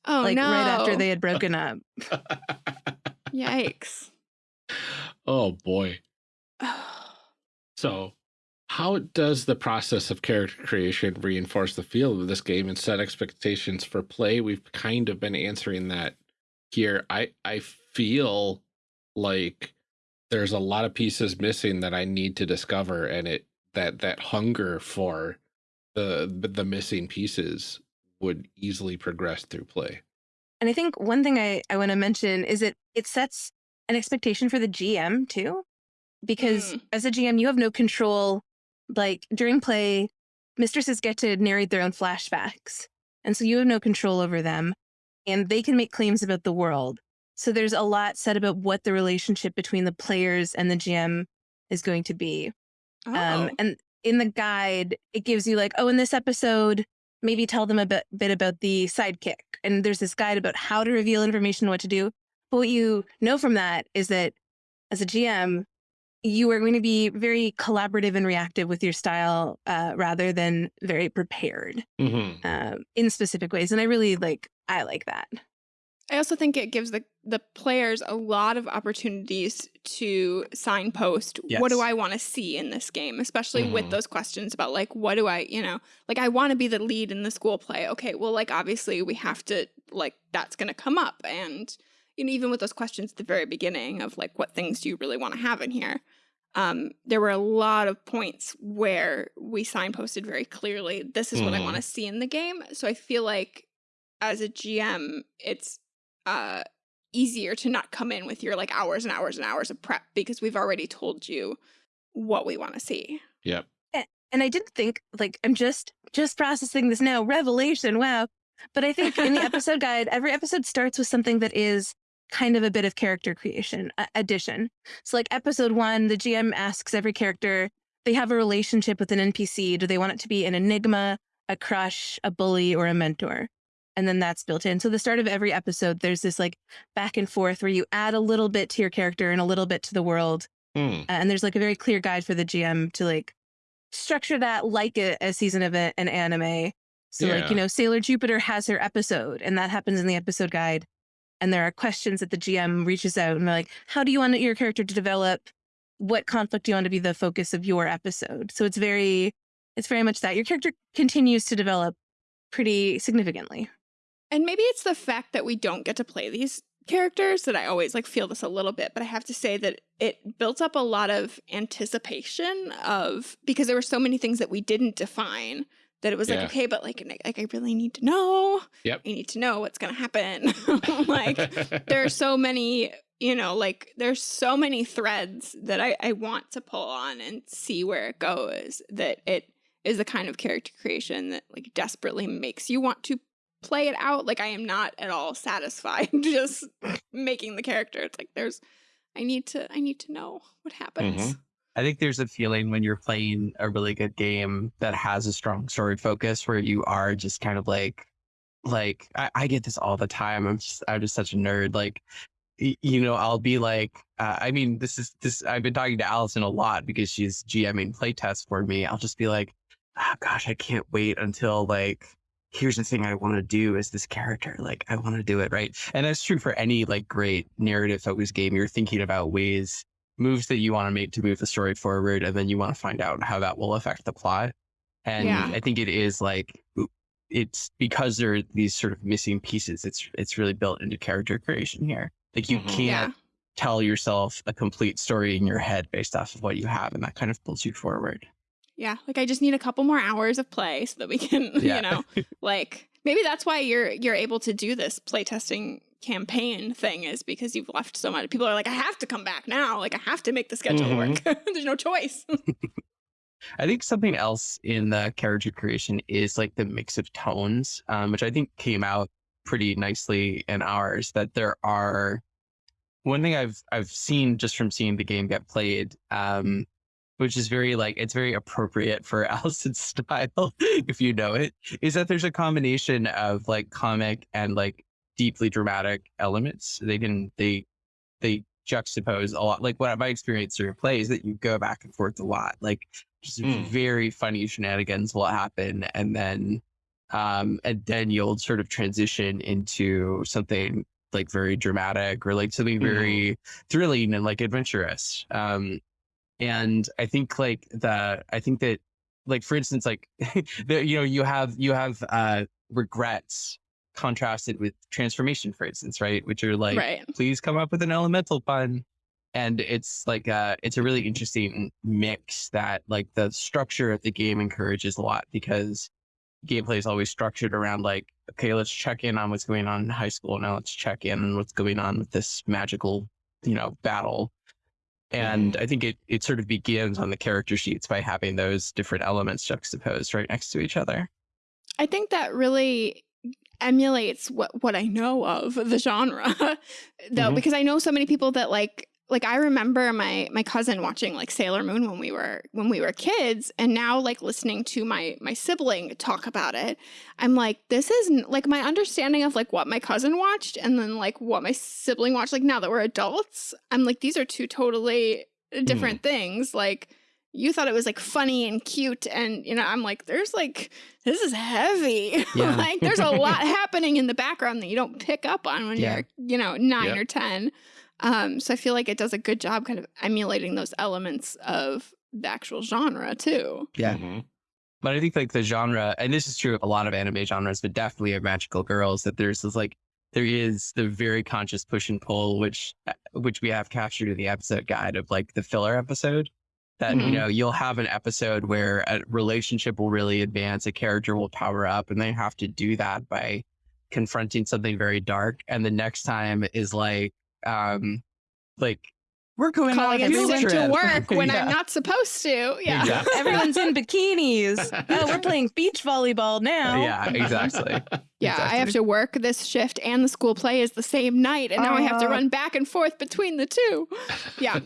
Speaker 1: oh
Speaker 3: like
Speaker 1: no!
Speaker 3: right after they had broken up.
Speaker 1: Yikes.
Speaker 2: oh boy. So, how does the process of character creation reinforce the feel of this game and set expectations for play? We've kind of been answering that here. I I feel like there's a lot of pieces missing that I need to discover, and it that that hunger for the the missing pieces would easily progress through play.
Speaker 3: And I think one thing I, I want to mention is it it sets an expectation for the GM too. Because
Speaker 1: Mm.
Speaker 3: as a GM, you have no control. Like during play, mistresses get to narrate their own flashbacks. And so you have no control over them. And they can make claims about the world. So there's a lot said about what the relationship between the players and the GM is going to be.
Speaker 1: Oh.
Speaker 3: Um, and in the guide, it gives you like, oh, in this episode, maybe tell them a bit, bit about the sidekick. And there's this guide about how to reveal information, what to do. But what you know from that is that as a GM, you are going to be very collaborative and reactive with your style uh, rather than very prepared
Speaker 2: Mhm.
Speaker 3: um, in specific ways. And I really like, I like that.
Speaker 1: I also think it gives the the players a lot of opportunities to signpost what do I want to see in this game, especially with
Speaker 2: Mhm.
Speaker 1: those questions about like what do I, you know, like I want to be the lead in the school play. Okay, well like obviously we have to like that's going to come up and you know even with those questions at the very beginning of like what things do you really want to have in here. Um, there were a lot of points where we signposted very clearly this is what I
Speaker 2: Mhm.
Speaker 1: want to see in the game. So I feel like as a GM, it's uh easier to not come in with your like hours and hours and hours of prep because we've already told you what we want to see.
Speaker 2: Yep.
Speaker 3: and I did think like I'm just just processing this now. Revelation, wow. But I think in the episode guide, every episode starts with something that is kind of a bit of character creation uh, addition. So like episode 1, the GM asks every character they have a relationship with an NPC. Do they want it to be an enigma, a crush, a bully, or a mentor? And then that's built in. So the start of every episode, there's this like back and forth where you add a little bit to your character and a little bit to the world
Speaker 2: Hmm.
Speaker 3: and there's like a very clear guide for the GM to like structure that like a, a season of a- an anime. So like you know, Sailor Jupiter has her episode, and that happens in the episode guide. And there are questions that the GM reaches out and they're like, "How do you want your character to develop? What conflict do you want to be the focus of your episode?" So it's very, it's very much that your character continues to develop pretty significantly.
Speaker 1: And maybe it's the fact that we don't get to play these characters that I always like feel this a little bit, but I have to say that it built up a lot of anticipation of because there were so many things that we didn't define that it was
Speaker 2: Yeah.
Speaker 1: like, okay, but like, like I really need to know.
Speaker 2: Yep.
Speaker 1: I need to know what's gonna happen. like there are so many, you know, like there's so many threads that I, I want to pull on and see where it goes that it is the kind of character creation that like desperately makes you want to play it out. Like I am not at all satisfied just making the character. It's like there's I need to I need to know what happens.
Speaker 2: Mhm.
Speaker 4: I think there's a feeling when you're playing a really good game that has a strong story focus where you are just kind of like, like I, I get this all the time. I'm just, I'm just such a nerd. Like, you know, I'll be like, uh, I mean, this is this. I've been talking to Allison a lot because she's GMing playtests for me. I'll just be like, oh gosh, I can't wait until like. Here's the thing I want to do as this character. Like, I want to do it right. And that's true for any like great narrative focused game. You're thinking about ways moves that you want to make to move the story forward and then you want to find out how that will affect the plot and
Speaker 1: Yeah.
Speaker 4: i think it is like it's because there are these sort of missing pieces it's it's really built into character creation here like you
Speaker 2: Mhm.
Speaker 4: can't
Speaker 1: Yeah.
Speaker 4: tell yourself a complete story in your head based off of what you have and that kind of pulls you forward
Speaker 1: Yeah. Like I just need a couple more hours of play so that we can,
Speaker 4: Yeah.
Speaker 1: you know, like maybe that's why you're you're able to do this playtesting campaign thing is because you've left so much people are like, I have to come back now. Like I have to make the schedule
Speaker 2: Mhm.
Speaker 1: work. There's no choice.
Speaker 4: I think something else in the character creation is like the mix of tones, um, which I think came out pretty nicely in ours. That there are one thing I've I've seen just from seeing the game get played, um, which is very like it's very appropriate for Allison's style, if you know it, is that there's a combination of like comic and like deeply dramatic elements. They can they they juxtapose a lot. Like what my experience through play is that you go back and forth a lot. Like just
Speaker 2: Mm.
Speaker 4: very funny shenanigans will happen and then um and then you'll sort of transition into something like very dramatic or like something
Speaker 2: Mhm.
Speaker 4: very thrilling and like adventurous um and i think like the i think that like for instance like the, you know you have you have uh regrets contrasted with transformation for instance right? Which are like
Speaker 1: right.
Speaker 4: please come up with an elemental pun. And it's like uh it's a really interesting mix that like the structure of the game encourages a lot because gameplay is always structured around like okay let's check in on what's going on in high school. Now let's check in on what's going on with this magical you know battle and i think it it sort of begins on the character sheets by having those different elements juxtaposed right next to each other
Speaker 1: I think that really emulates what what I know of the genre though
Speaker 2: Mhm.
Speaker 1: because I know so many people that like like I remember my my cousin watching like Sailor Moon when we were when we were kids and now like listening to my my sibling talk about it I'm like this is like my understanding of like what my cousin watched and then like what my sibling watched like now that we're adults I'm like these are two totally uh, hmm. different things like you thought it was like funny and cute and you know i'm like there's like this is heavy
Speaker 4: Yeah.
Speaker 1: like there's a lot happening in the background that you don't pick up on when
Speaker 4: Yeah.
Speaker 1: you're you know 9
Speaker 2: Yep.
Speaker 1: or 10 um so i feel like it does a good job kind of emulating those elements of the actual genre too
Speaker 4: yeah
Speaker 2: Mhm.
Speaker 4: But I think like the genre, and this is true of a lot of anime genres, but definitely of magical girls, that there's this like there is the very conscious push and pull, which uh, which we have captured in the episode guide of like the filler episode. That you
Speaker 2: Mhm.
Speaker 4: know you'll have an episode where a relationship will really advance, a character will power up, and they have to do that by confronting something very dark. And the next time is like um like we're going
Speaker 1: calling
Speaker 4: on a field
Speaker 1: everyone to work when
Speaker 4: Yeah.
Speaker 1: i'm not supposed to yeah
Speaker 2: Exactly.
Speaker 3: Everyone's in bikinis. Oh, we're playing beach volleyball now.
Speaker 4: yeah, exactly.
Speaker 1: Yeah, I have to work this shift and the school play is the same night, and now I have to
Speaker 3: Uh.
Speaker 1: run back and forth between the two. Yeah.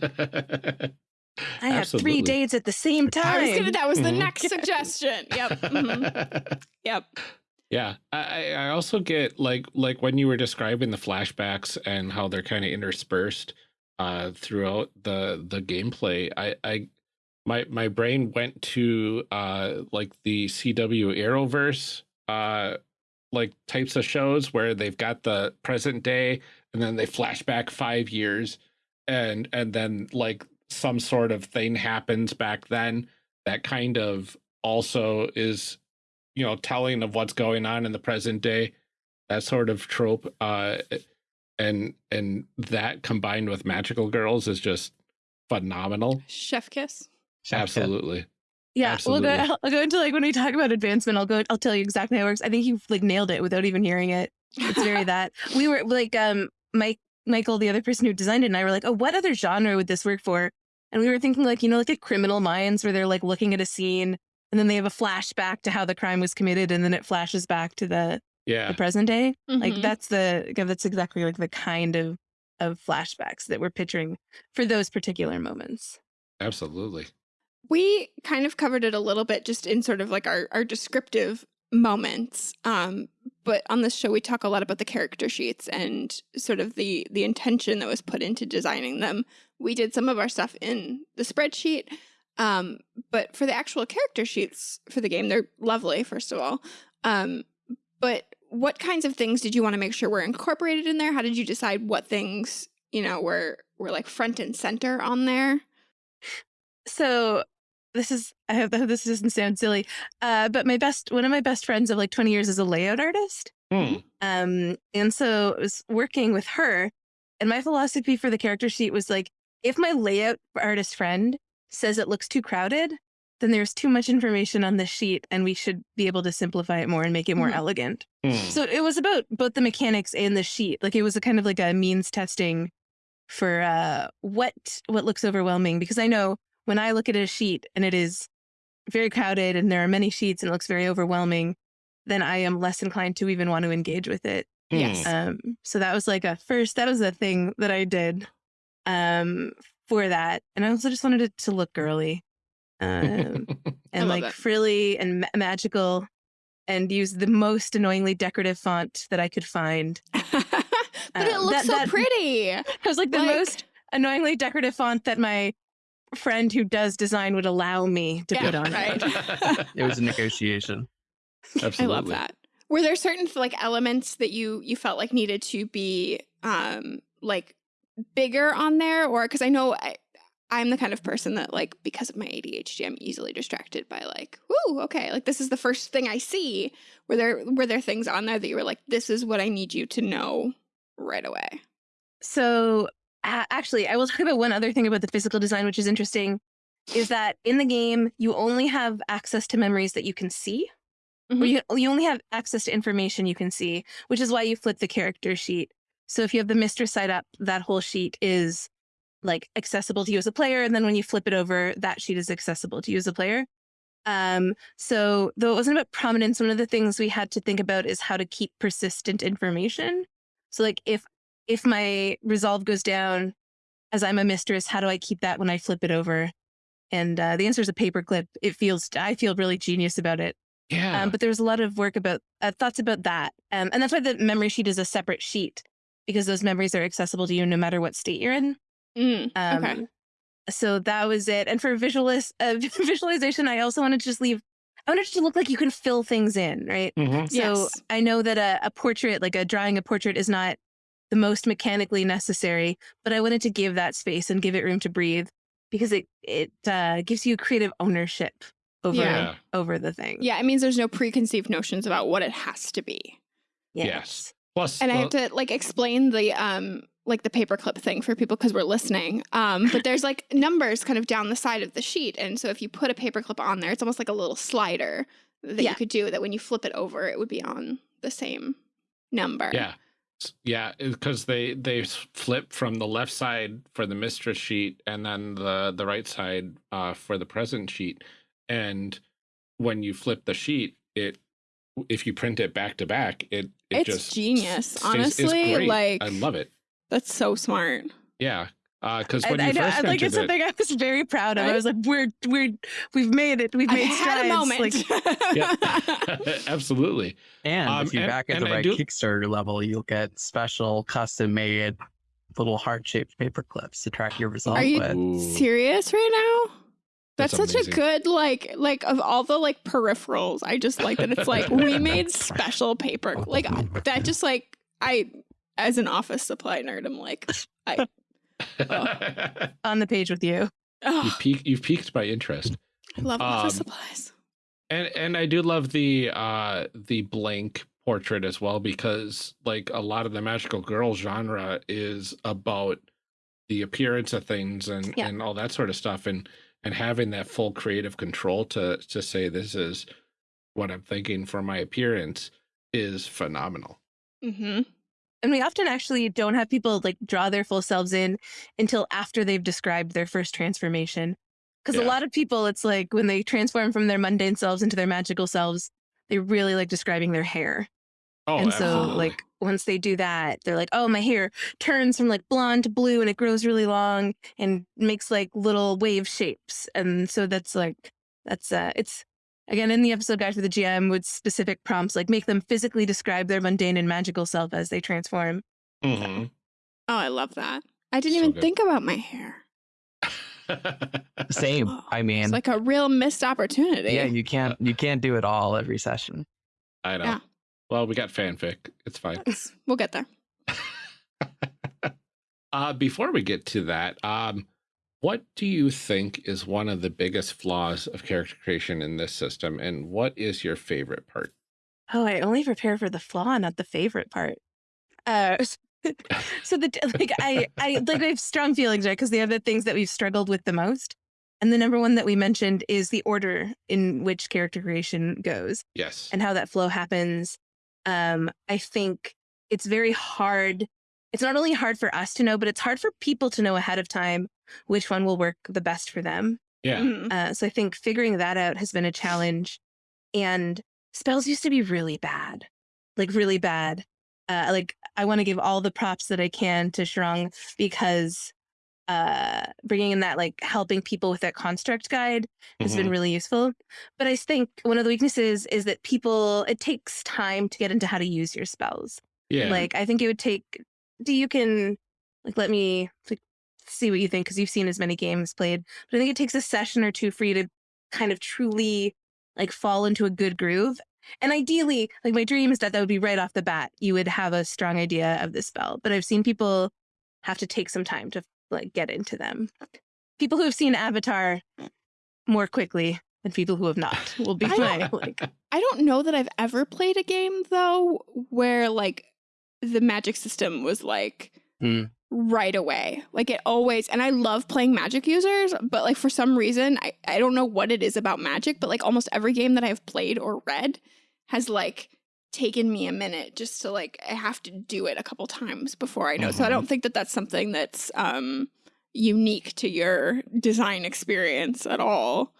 Speaker 3: I have three dates at the same
Speaker 1: I was gonna,
Speaker 3: time.
Speaker 1: that was the
Speaker 2: Mhm.
Speaker 1: next suggestion. Yep. mhm, Yep.
Speaker 2: Yeah, I, I also get like like when you were describing the flashbacks and how they're kind of interspersed. uh, throughout the the gameplay. I, I my my brain went to uh, like the CW Arrowverse uh, like types of shows where they've got the present day and then they flash back five years and and then like some sort of thing happens back then that kind of also is you know telling of what's going on in the present day that sort of trope uh and and that combined with magical girls is just phenomenal
Speaker 1: Chef kiss.
Speaker 2: absolutely
Speaker 3: Yeah, we'll go. I'll go into like when we talk about advancement. I'll go. I'll tell you exactly how it works. I think you like nailed it without even hearing it. It's very that. We were like, um, Mike, Michael, the other person who designed it, and I were like, oh, what other genre would this work for? And we were thinking like, you know, like a Criminal Minds, where they're like looking at a scene, and then they have a flashback to how the crime was committed, and then it flashes back to the
Speaker 2: yeah
Speaker 3: the present day. Like
Speaker 1: Mhm.
Speaker 3: that's the that's exactly like the kind of of flashbacks that we're picturing for those particular moments.
Speaker 2: absolutely
Speaker 1: We kind of covered it a little bit just in sort of like our, our descriptive moments. Um, but on this show, we talk a lot about the character sheets and sort of the the intention that was put into designing them. We did some of our stuff in the spreadsheet, um, but for the actual character sheets for the game, they're lovely. First of all, um, but what kinds of things did you want to make sure were incorporated in there? How did you decide what things you know were were like front and center on there?
Speaker 3: so this is I hope that this doesn't sound silly, uh, but my best one of my best friends of like 20 years is a layout artist.
Speaker 2: Hmm.
Speaker 3: Um, and so I was working with her, and my philosophy for the character sheet was like, if my layout artist friend says it looks too crowded, then there's too much information on the sheet, and we should be able to simplify it more and make it more
Speaker 1: Mhm.
Speaker 3: elegant.
Speaker 2: Hmm.
Speaker 3: So it was about both the mechanics and the sheet. Like it was a kind of like a means testing for uh what what looks overwhelming because I know when I look at a sheet and it is very crowded and there are many sheets and it looks very overwhelming, then I am less inclined to even want to engage with it.
Speaker 1: Yes.
Speaker 3: Um so that was like a first that was a thing that I did um for that. And I also just wanted it to look girly. Um and like
Speaker 1: that.
Speaker 3: frilly and ma- magical and use the most annoyingly decorative font that I could find.
Speaker 1: but it
Speaker 3: Um,
Speaker 1: looks
Speaker 3: that-
Speaker 1: so
Speaker 3: that-
Speaker 1: pretty.
Speaker 3: It was like the
Speaker 1: Like-
Speaker 3: most annoyingly decorative font that my friend who does design would allow me to
Speaker 1: Yeah,
Speaker 3: put on
Speaker 1: right.
Speaker 3: it.
Speaker 4: It was a negotiation.
Speaker 2: absolutely
Speaker 1: I love that. Were there certain like elements that you you felt like needed to be um like bigger on there or cuz I know I I'm the kind of person that like because of my ADHD I'm easily distracted by like whoo okay like this is the first thing I see were there were there things on there that you were like this is what I need you to know right away.
Speaker 3: So uh, actually, I will talk about one other thing about the physical design, which is interesting, is that in the game you only have access to memories that you can see. Or
Speaker 1: Mhm.
Speaker 3: you, you only have access to information you can see, which is why you flip the character sheet. So if you have the mistress side up, that whole sheet is like accessible to you as a player, and then when you flip it over, that sheet is accessible to you as a player. Um, so though it wasn't about prominence, one of the things we had to think about is how to keep persistent information. So like if if my resolve goes down as I'm a mistress, how do I keep that when I flip it over? And uh, the answer is a paperclip. It feels I feel really genius about it.
Speaker 2: yeah
Speaker 3: Um, but there was a lot of work about uh, thoughts about that, um, and that's why the memory sheet is a separate sheet because those memories are accessible to you no matter what state you're in.
Speaker 1: Mm,
Speaker 3: Um,
Speaker 1: okay.
Speaker 3: So that was it. And for visualis- uh, visualization, I also wanted to just leave. I wanted it to look like you can fill things in, right?
Speaker 2: Mhm.
Speaker 3: So
Speaker 1: Yes.
Speaker 3: I know that a, a portrait, like a drawing a portrait, is not the most mechanically necessary, but I wanted to give that space and give it room to breathe because it it uh, gives you creative ownership over
Speaker 2: Yeah.
Speaker 3: over the thing.
Speaker 1: Yeah, it means there's no preconceived notions about what it has to be.
Speaker 2: Yes. Plus
Speaker 1: And I have to like explain the um like the paperclip thing for people because we're listening. Um, but there's like numbers kind of down the side of the sheet, and so if you put a paperclip on there, it's almost like a little slider that
Speaker 3: Yeah.
Speaker 1: you could do. That when you flip it over, it would be on the same number.
Speaker 2: Yeah. Yeah, because they they flip from the left side for the mistress sheet and then the the right side uh, for the present sheet. And when you flip the sheet, it if you print it back to back, it it
Speaker 1: It's
Speaker 2: just
Speaker 1: genius,
Speaker 2: stays- it's
Speaker 1: honestly,
Speaker 2: great.
Speaker 1: like-
Speaker 2: I love it.
Speaker 1: that's so smart.
Speaker 2: Yeah, Uh because
Speaker 3: I,
Speaker 2: when you
Speaker 3: I
Speaker 2: first
Speaker 3: I- like it's
Speaker 2: it,
Speaker 3: something I was very proud of. I
Speaker 1: Right?
Speaker 3: was like, we're we're we've made it. We've
Speaker 1: I've
Speaker 3: made
Speaker 1: had a
Speaker 3: strides.
Speaker 1: moment.
Speaker 3: Like,
Speaker 2: yeah, absolutely.
Speaker 4: And
Speaker 2: Um,
Speaker 4: if you
Speaker 2: and-
Speaker 4: back at the right
Speaker 2: do-
Speaker 4: Kickstarter level, you'll get special custom made little heart shaped paper clips to track your result
Speaker 1: Are you
Speaker 4: with.
Speaker 1: Serious right now? That's,
Speaker 2: That's
Speaker 1: such
Speaker 2: amazing.
Speaker 1: a good like like of all the like peripherals. I just like that it's like we made special paper like that. Just like I, as an office supply nerd, I'm like I.
Speaker 3: On the page with you.
Speaker 1: Oh,
Speaker 2: you've, piqued, you've piqued my interest.
Speaker 1: I love office
Speaker 2: Um,
Speaker 1: supplies.
Speaker 2: And and I do love the uh the blank portrait as well because like a lot of the magical girl genre is about the appearance of things and
Speaker 3: Yeah.
Speaker 2: and all that sort of stuff and and having that full creative control to to say this is what I'm thinking for my appearance is phenomenal.
Speaker 1: Mm-hmm.
Speaker 3: And we often actually don't have people like draw their full selves in until after they've described their first transformation. Because
Speaker 2: Yeah.
Speaker 3: a lot of people, it's like when they transform from their mundane selves into their magical selves, they really like describing their hair.
Speaker 2: Oh,
Speaker 3: and so,
Speaker 2: absolutely.
Speaker 3: like, once they do that, they're like, oh, my hair turns from like blonde to blue and it grows really long and makes like little wave shapes. And so that's like, that's, uh, it's, again, in the episode guide for the GM with specific prompts, like make them physically describe their mundane and magical self as they transform.
Speaker 2: Mhm.
Speaker 1: Oh, I love that. I didn't
Speaker 2: So
Speaker 1: even
Speaker 2: good.
Speaker 1: think about my hair.
Speaker 4: Same.
Speaker 1: Oh,
Speaker 4: I mean,
Speaker 1: It's like a real missed opportunity.
Speaker 4: yeah, you can't you can't do it all every session.
Speaker 2: I know.
Speaker 1: Yeah.
Speaker 2: Well, we got fanfic. It's fine.
Speaker 1: We'll get there.
Speaker 2: uh, before we get to that, um, what do you think is one of the biggest flaws of character creation in this system, and what is your favorite part?
Speaker 3: Oh, I only prepare for the flaw, not the favorite part. Uh, so the like I I like I have strong feelings, right? Because they are the things that we've struggled with the most. And the number one that we mentioned is the order in which character creation goes
Speaker 2: Yes.
Speaker 3: and how that flow happens. Um, I think it's very hard. It's not only hard for us to know, but it's hard for people to know ahead of time which one will work the best for them.
Speaker 2: yeah.
Speaker 1: Mhm.
Speaker 3: Uh, so I think figuring that out has been a challenge. And spells used to be really bad, like really bad. Uh, like I want to give all the props that I can to Shrung because uh, bringing in that like helping people with that construct guide has been
Speaker 2: Mhm.
Speaker 3: really useful. But I think one of the weaknesses is that people it takes time to get into how to use your spells.
Speaker 2: Yeah.
Speaker 3: Like I think it would take. Do you can like let me like, see what you think because you've seen as many games played. But I think it takes a session or two for you to kind of truly like fall into a good groove. And ideally, like my dream is that that would be right off the bat. You would have a strong idea of the spell. But I've seen people have to take some time to like get into them. People who have seen Avatar more quickly than people who have not will be
Speaker 1: I
Speaker 3: my
Speaker 1: don't-
Speaker 3: like
Speaker 1: I don't know that I've ever played a game though where like the magic system was like
Speaker 4: Hmm.
Speaker 1: right away. Like it always and I love playing magic users, but like for some reason I, I don't know what it is about magic, but like almost every game that I've played or read has like taken me a minute just to like I have to do it a couple times before I know. So I
Speaker 2: Mhm.
Speaker 1: don't think that that's something that's um unique to your design experience at all.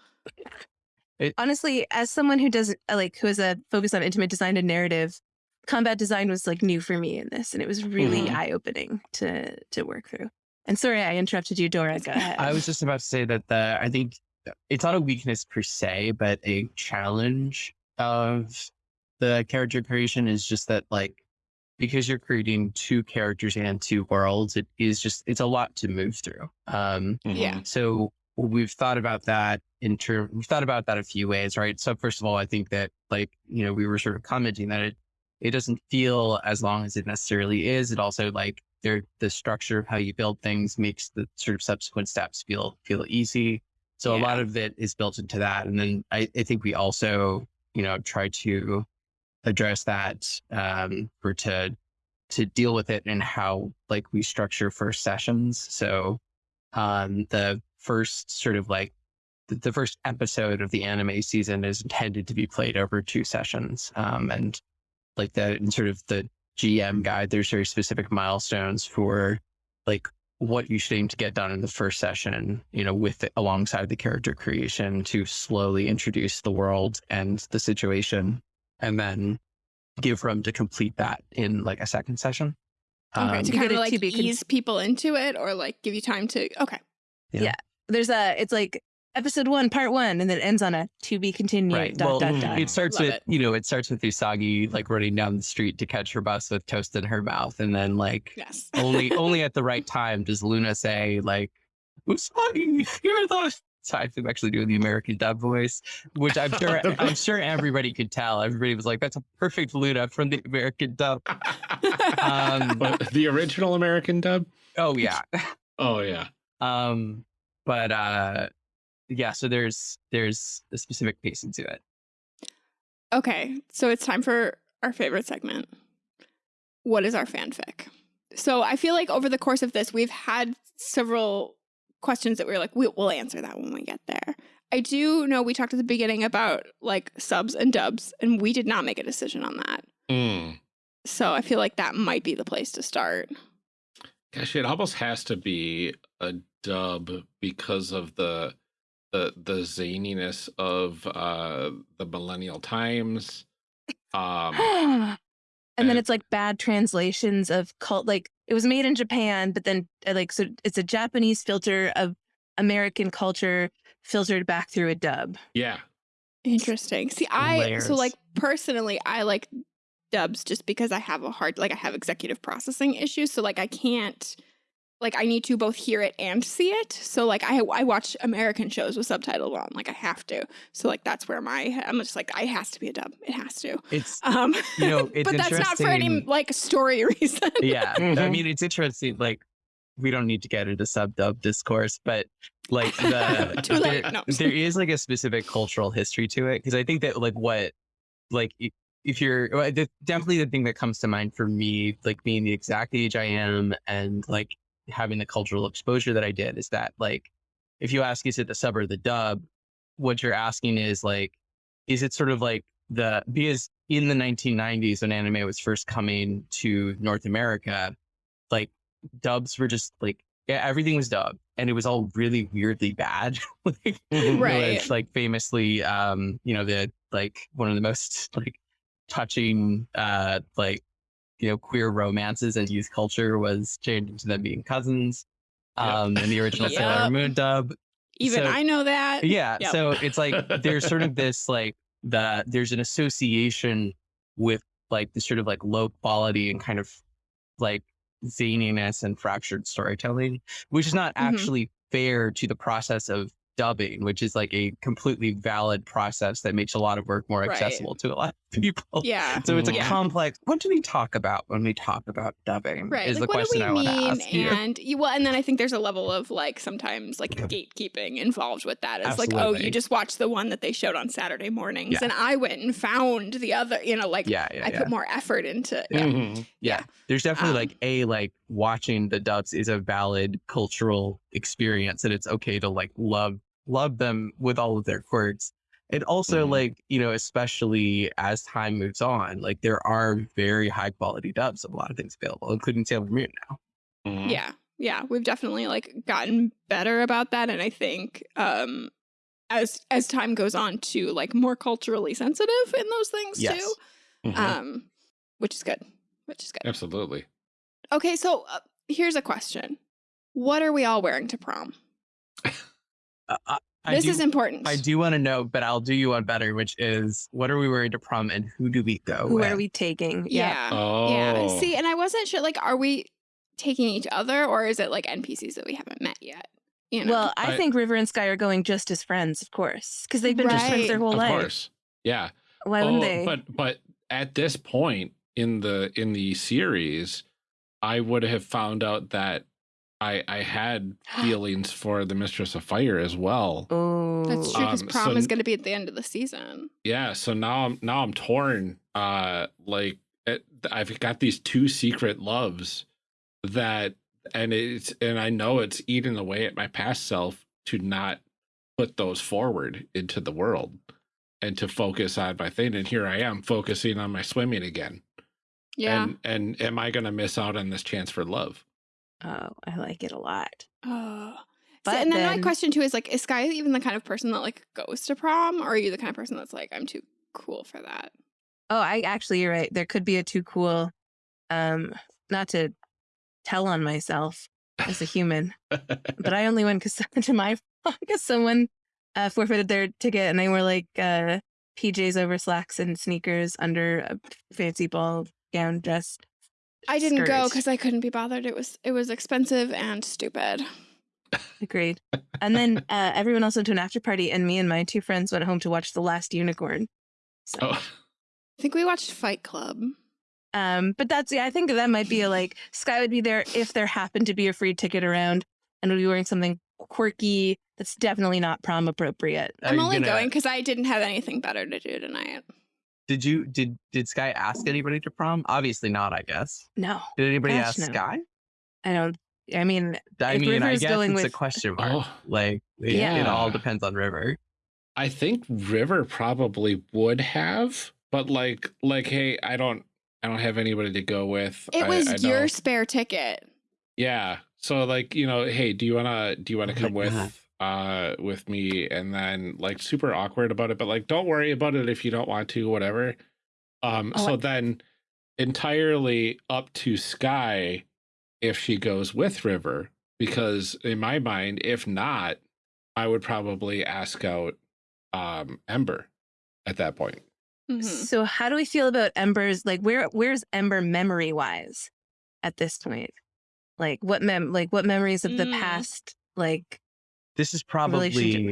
Speaker 3: honestly, as someone who doesn't uh, like who has a focus on intimate design and narrative, combat design was like new for me in this, and it was really
Speaker 2: Mhm.
Speaker 3: eye opening to to work through. And sorry, I interrupted you, Dora. Go ahead.
Speaker 4: I was just about to say that the I think it's not a weakness per se, but a challenge of the character creation is just that like because you're creating two characters and two worlds, it is just it's a lot to move through. Um
Speaker 2: Mhm.
Speaker 1: Yeah.
Speaker 4: so we've thought about that in term we've thought about that a few ways, right? So first of all, I think that like, you know, we were sort of commenting that it it doesn't feel as long as it necessarily is. It also like there the structure of how you build things makes the sort of subsequent steps feel feel easy. So a lot of it is built into that. And then I, I think we also, you know, try to address that um or to to deal with it and how like we structure first sessions. So um the first sort of like the, the first episode of the anime season is intended to be played over two sessions. Um and like the in sort of the GM guide, there's very specific milestones for like what you should aim to get done in the first session, you know, with it, alongside the character creation to slowly introduce the world and the situation, and then give room to complete that in like a second session.
Speaker 1: Okay,
Speaker 4: Um,
Speaker 1: to kind of like
Speaker 3: to be
Speaker 1: ease people into it or like give you time to okay. Yeah.
Speaker 3: There's a it's like episode one, part one, and then it ends on a to be continued.
Speaker 4: Right.
Speaker 3: Dot
Speaker 4: well,
Speaker 3: dot dot.
Speaker 4: it starts
Speaker 1: Love
Speaker 4: with
Speaker 1: it.
Speaker 4: you know it starts with Usagi like running down the street to catch her bus with toast in her mouth, and then like
Speaker 1: Yes.
Speaker 4: only only at the right time does Luna say like Usagi, you're the. So I am actually doing the American dub voice, which I'm sure I'm sure everybody could tell. Everybody was like, "That's a perfect Luna from the American dub." Um,
Speaker 2: But the original American dub?
Speaker 4: oh yeah,
Speaker 2: Oh, yeah.
Speaker 4: um, but uh, yeah. So there's there's a specific pacing to it.
Speaker 1: Okay, so it's time for our favorite segment. What is our fanfic? So I feel like over the course of this, we've had several questions that we were like, we, we'll answer that when we get there. I do know we talked at the beginning about like subs and dubs, and we did not make a decision on that.
Speaker 2: Mm.
Speaker 1: So I feel like that might be the place to start.
Speaker 2: Gosh, it almost has to be a dub because of the the the zaniness of uh the millennial times. Um
Speaker 3: and then it's like bad translations of cult. Like it was made in Japan, but then uh, like so it's a Japanese filter of American culture filtered back through a dub.
Speaker 2: yeah.
Speaker 1: Interesting. See, I
Speaker 4: Layers.
Speaker 1: so like personally, I like dubs just because I have a hard like I have executive processing issues, so like I can't like I need to both hear it and see it. So like I I watch American shows with subtitles on, like I have to. So like that's where my I'm just like I has to be a dub. It has to.
Speaker 4: It's
Speaker 1: Um,
Speaker 4: You know, it's
Speaker 1: but that's not for any like story reason.
Speaker 4: yeah i
Speaker 2: Mhm.
Speaker 4: mean it's interesting like we don't need to get into sub dub discourse but like the
Speaker 1: Too late,
Speaker 4: there,
Speaker 1: no.
Speaker 4: there is like a specific cultural history to it because i think that like what like i- if you're definitely the thing that comes to mind for me like being the exact age i am and like having the cultural exposure that i did is that like if you ask is it the sub or the dub what you're asking is like is it sort of like the because in the 1990s when anime was first coming to North America, like dubs were just like yeah, everything was dubbed and it was all really weirdly bad. like,
Speaker 2: Mhm.
Speaker 1: Right.
Speaker 4: which, like famously, um, you know, the like one of the most like touching uh like you know queer romances and youth culture was changed into them being cousins.
Speaker 2: Yep.
Speaker 4: Um in the original Sailor Moon dub
Speaker 1: Even
Speaker 4: So-
Speaker 1: I know that.
Speaker 4: yeah
Speaker 1: Yep.
Speaker 4: so it's like there's sort of this like the there's an association with like this sort of like low quality and kind of like zaniness and fractured storytelling which is not
Speaker 1: Mhm.
Speaker 4: actually fair to the process of dubbing which is like a completely valid process that makes a lot of work more
Speaker 1: Right.
Speaker 4: accessible to a lot of people
Speaker 1: Yeah.
Speaker 4: so it's a
Speaker 2: Yeah.
Speaker 4: complex what do we talk about when we talk about dubbing
Speaker 1: Right.
Speaker 4: is
Speaker 1: like,
Speaker 4: the question
Speaker 1: what
Speaker 4: i
Speaker 1: do we
Speaker 4: want to
Speaker 1: mean?
Speaker 4: ask you
Speaker 1: And you, well, and then I think there's a level of like sometimes like gatekeeping involved with that. It's like, oh, you just watched the one that they showed on Saturday mornings,
Speaker 4: Yeah.
Speaker 1: and I went and found the other. You know, like
Speaker 4: yeah yeah
Speaker 1: I
Speaker 4: yeah.
Speaker 1: put more effort into. Yeah.
Speaker 2: Mhm.
Speaker 4: yeah there's definitely
Speaker 1: Um,
Speaker 4: like a like watching the dubs is a valid cultural experience and it's okay to like love love them with all of their quirks and also
Speaker 2: Mhm.
Speaker 4: like you know especially as time moves on like there are very high quality dubs of a lot of things available including sailor moon now
Speaker 2: Mhm.
Speaker 1: yeah, yeah. We've definitely like gotten better about that, and I think um as as time goes on, to like more culturally sensitive in those things
Speaker 4: Yes.
Speaker 1: too.
Speaker 2: Mhm.
Speaker 1: Um, which is good. Which is good.
Speaker 2: Absolutely.
Speaker 1: Okay, so uh, here's a question: What are we all wearing to prom?
Speaker 4: uh, I, I
Speaker 1: this
Speaker 4: do,
Speaker 1: is important.
Speaker 4: i do want to know but i'll do you one better which is what are we wearing to prom and who do we go
Speaker 3: Who
Speaker 4: with?
Speaker 3: are we taking?
Speaker 1: Yeah.
Speaker 2: Oh.
Speaker 1: Yeah. See, and I wasn't sure. Like, are we taking each other, or is it like NPCs that we haven't met yet? You know.
Speaker 3: Well, I,
Speaker 2: I-
Speaker 3: think River and Sky are going just as friends, of course, because they've been just friends their whole
Speaker 2: of
Speaker 3: life.
Speaker 2: Of course. Yeah.
Speaker 3: Why wouldn't
Speaker 2: Oh,
Speaker 3: they?
Speaker 2: But but at this point in the in the series, I would have found out that I I had feelings for the Mistress of Fire as well.
Speaker 3: oh,
Speaker 1: that's true because
Speaker 2: Um,
Speaker 1: prom
Speaker 2: so
Speaker 1: is going to be at the end of the season.
Speaker 2: Yeah, so now I'm now I'm torn. Uh, like it, I've got these two secret loves that, and it's and I know it's eating away at my past self to not put those forward into the world and to focus on my thing. And here I am focusing on my swimming again.
Speaker 1: Yeah.
Speaker 2: And and am I going to miss out on this chance for love?
Speaker 3: Oh, I like it a lot.
Speaker 1: oh.
Speaker 3: But
Speaker 1: so, and then, my question too is like, is Sky even the kind of person that like goes to prom, or are you the kind of person that's like, I'm too cool for that?
Speaker 3: Oh, I actually, you're right. There could be a too cool, um, not to tell on myself as a human, but I only went because to my because someone uh, forfeited their ticket and they were like uh, PJs over slacks and sneakers under a fancy ball gown dress.
Speaker 1: I didn't go because I couldn't be bothered. It was it was expensive and stupid.
Speaker 3: Agreed. And then uh, everyone else went to an after party, and me and my two friends went home to watch The Last Unicorn. So,
Speaker 2: Oh,
Speaker 1: I think we watched Fight Club.
Speaker 3: um, but that's yeah, I think that might be a, like Sky would be there if there happened to be a free ticket around, and would be wearing something quirky that's definitely not prom appropriate.
Speaker 4: Are
Speaker 1: I'm only
Speaker 4: gonna-
Speaker 1: going because I didn't have anything better to do tonight.
Speaker 4: Did you did did Sky ask anybody to prom? Obviously not. I guess.
Speaker 3: No,
Speaker 4: Did anybody
Speaker 3: Gosh,
Speaker 4: ask
Speaker 3: no.
Speaker 4: Sky?
Speaker 3: I don't. I mean,
Speaker 4: I mean,
Speaker 3: River
Speaker 4: I guess
Speaker 3: going
Speaker 4: it's a question mark.
Speaker 2: oh,
Speaker 4: Like, it, it all depends on River.
Speaker 2: I think River probably would have, but like, like, hey, I don't, I don't have anybody to go with.
Speaker 1: It
Speaker 2: I-
Speaker 1: was
Speaker 2: I
Speaker 1: your spare ticket.
Speaker 2: Yeah. So like, you know, hey, do you wanna do you wanna
Speaker 4: Oh
Speaker 2: come with
Speaker 4: God.
Speaker 2: Uh with me and then like super awkward about it, but like don't worry about it if you don't want to, whatever. Um
Speaker 3: Oh,
Speaker 2: so
Speaker 3: I-
Speaker 2: then entirely up to Sky if she goes with River, because in my mind, if not, I would probably ask out um Ember at that point.
Speaker 1: Mhm.
Speaker 3: so how do we feel about Ember's? Like, where where's Ember memory wise at this point? Like, what mem like what memories of the
Speaker 1: Mm.
Speaker 3: past? Like,
Speaker 4: This is probably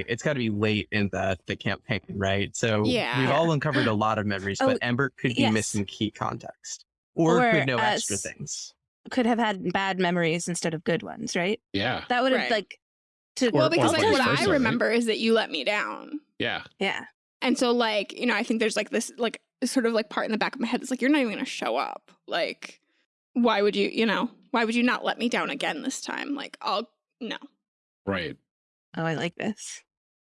Speaker 4: it's got to be late in the the campaign, right? So
Speaker 1: Yeah.
Speaker 4: we've all uncovered a lot of memories,
Speaker 3: Oh,
Speaker 4: but Ember could be
Speaker 3: yes.
Speaker 4: missing key context, or,
Speaker 3: Or,
Speaker 4: could know
Speaker 3: uh,
Speaker 4: extra things.
Speaker 3: could have had bad memories instead of good ones, right?
Speaker 2: Yeah.
Speaker 3: That would have
Speaker 1: Right.
Speaker 3: like to
Speaker 1: well, because like what
Speaker 2: versa,
Speaker 1: I
Speaker 2: right?
Speaker 1: remember is that you let me down.
Speaker 2: Yeah.
Speaker 3: yeah.
Speaker 1: And so like, you know, I think there's like this like sort of like part in the back of my head that's like, you're not even gonna show up. Like, why would you, you know, why would you not let me down again this time? Like, I'll no.
Speaker 2: Right.
Speaker 3: Oh, I like this.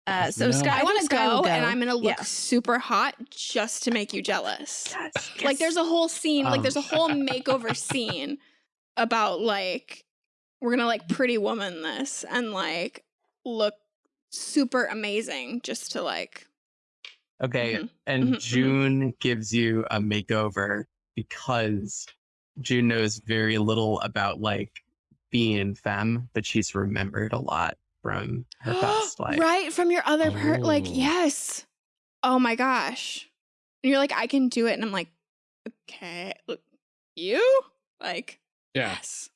Speaker 3: Uh,
Speaker 2: Oh,
Speaker 3: so
Speaker 2: no.
Speaker 3: Sky,
Speaker 1: I, want to
Speaker 3: think Sky will
Speaker 1: go, and I'm gonna look
Speaker 3: Yeah.
Speaker 1: super hot just to make you jealous.
Speaker 3: Yes,
Speaker 1: Like there's a whole scene, like
Speaker 4: Um.
Speaker 1: there's a whole makeover scene about like we're gonna like pretty woman this and like look super amazing just to like
Speaker 4: Okay,
Speaker 1: Mhm,
Speaker 4: and
Speaker 1: mhm, mhm.
Speaker 4: June gives you a makeover because June knows very little about like being femme, but she's remembered a lot from her past life.
Speaker 1: right from your other per like
Speaker 2: Oh.
Speaker 1: yes oh my gosh and you're like i can do it and i'm like okay look you like
Speaker 2: Yeah.
Speaker 1: yes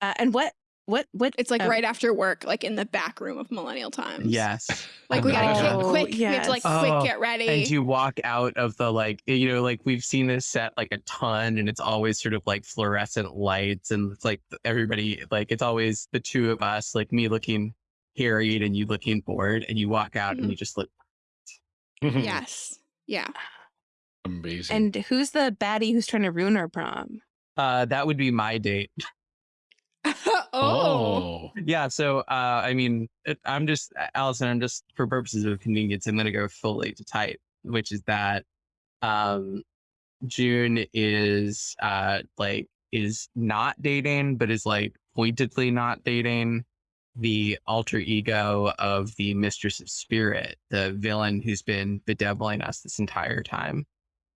Speaker 3: Uh, and what what what?
Speaker 1: it's like
Speaker 3: oh,
Speaker 1: right after work like in the back room of millennial times
Speaker 4: Yes.
Speaker 1: like we gotta
Speaker 2: Oh,
Speaker 1: get quick we have to like
Speaker 3: yes.
Speaker 1: quick
Speaker 4: Oh,
Speaker 1: get ready
Speaker 4: and you walk out of the like you know like we've seen this set like a ton and it's always sort of like fluorescent lights and it's like everybody like it's always the two of us like me looking harried and you looking bored and you walk out and
Speaker 1: Mhm.
Speaker 4: you just look
Speaker 1: yes yeah
Speaker 2: Amazing.
Speaker 3: And who's the baddie who's trying to ruin our prom?
Speaker 4: uh that would be my date
Speaker 1: oh,
Speaker 2: oh.
Speaker 4: yeah so uh i mean i'm just allison i'm just for purposes of convenience i'm going to go fully to type which is that um june is uh like is not dating but is like pointedly not dating the alter ego of the mistress of spirit the villain who's been bedeviling us this entire time.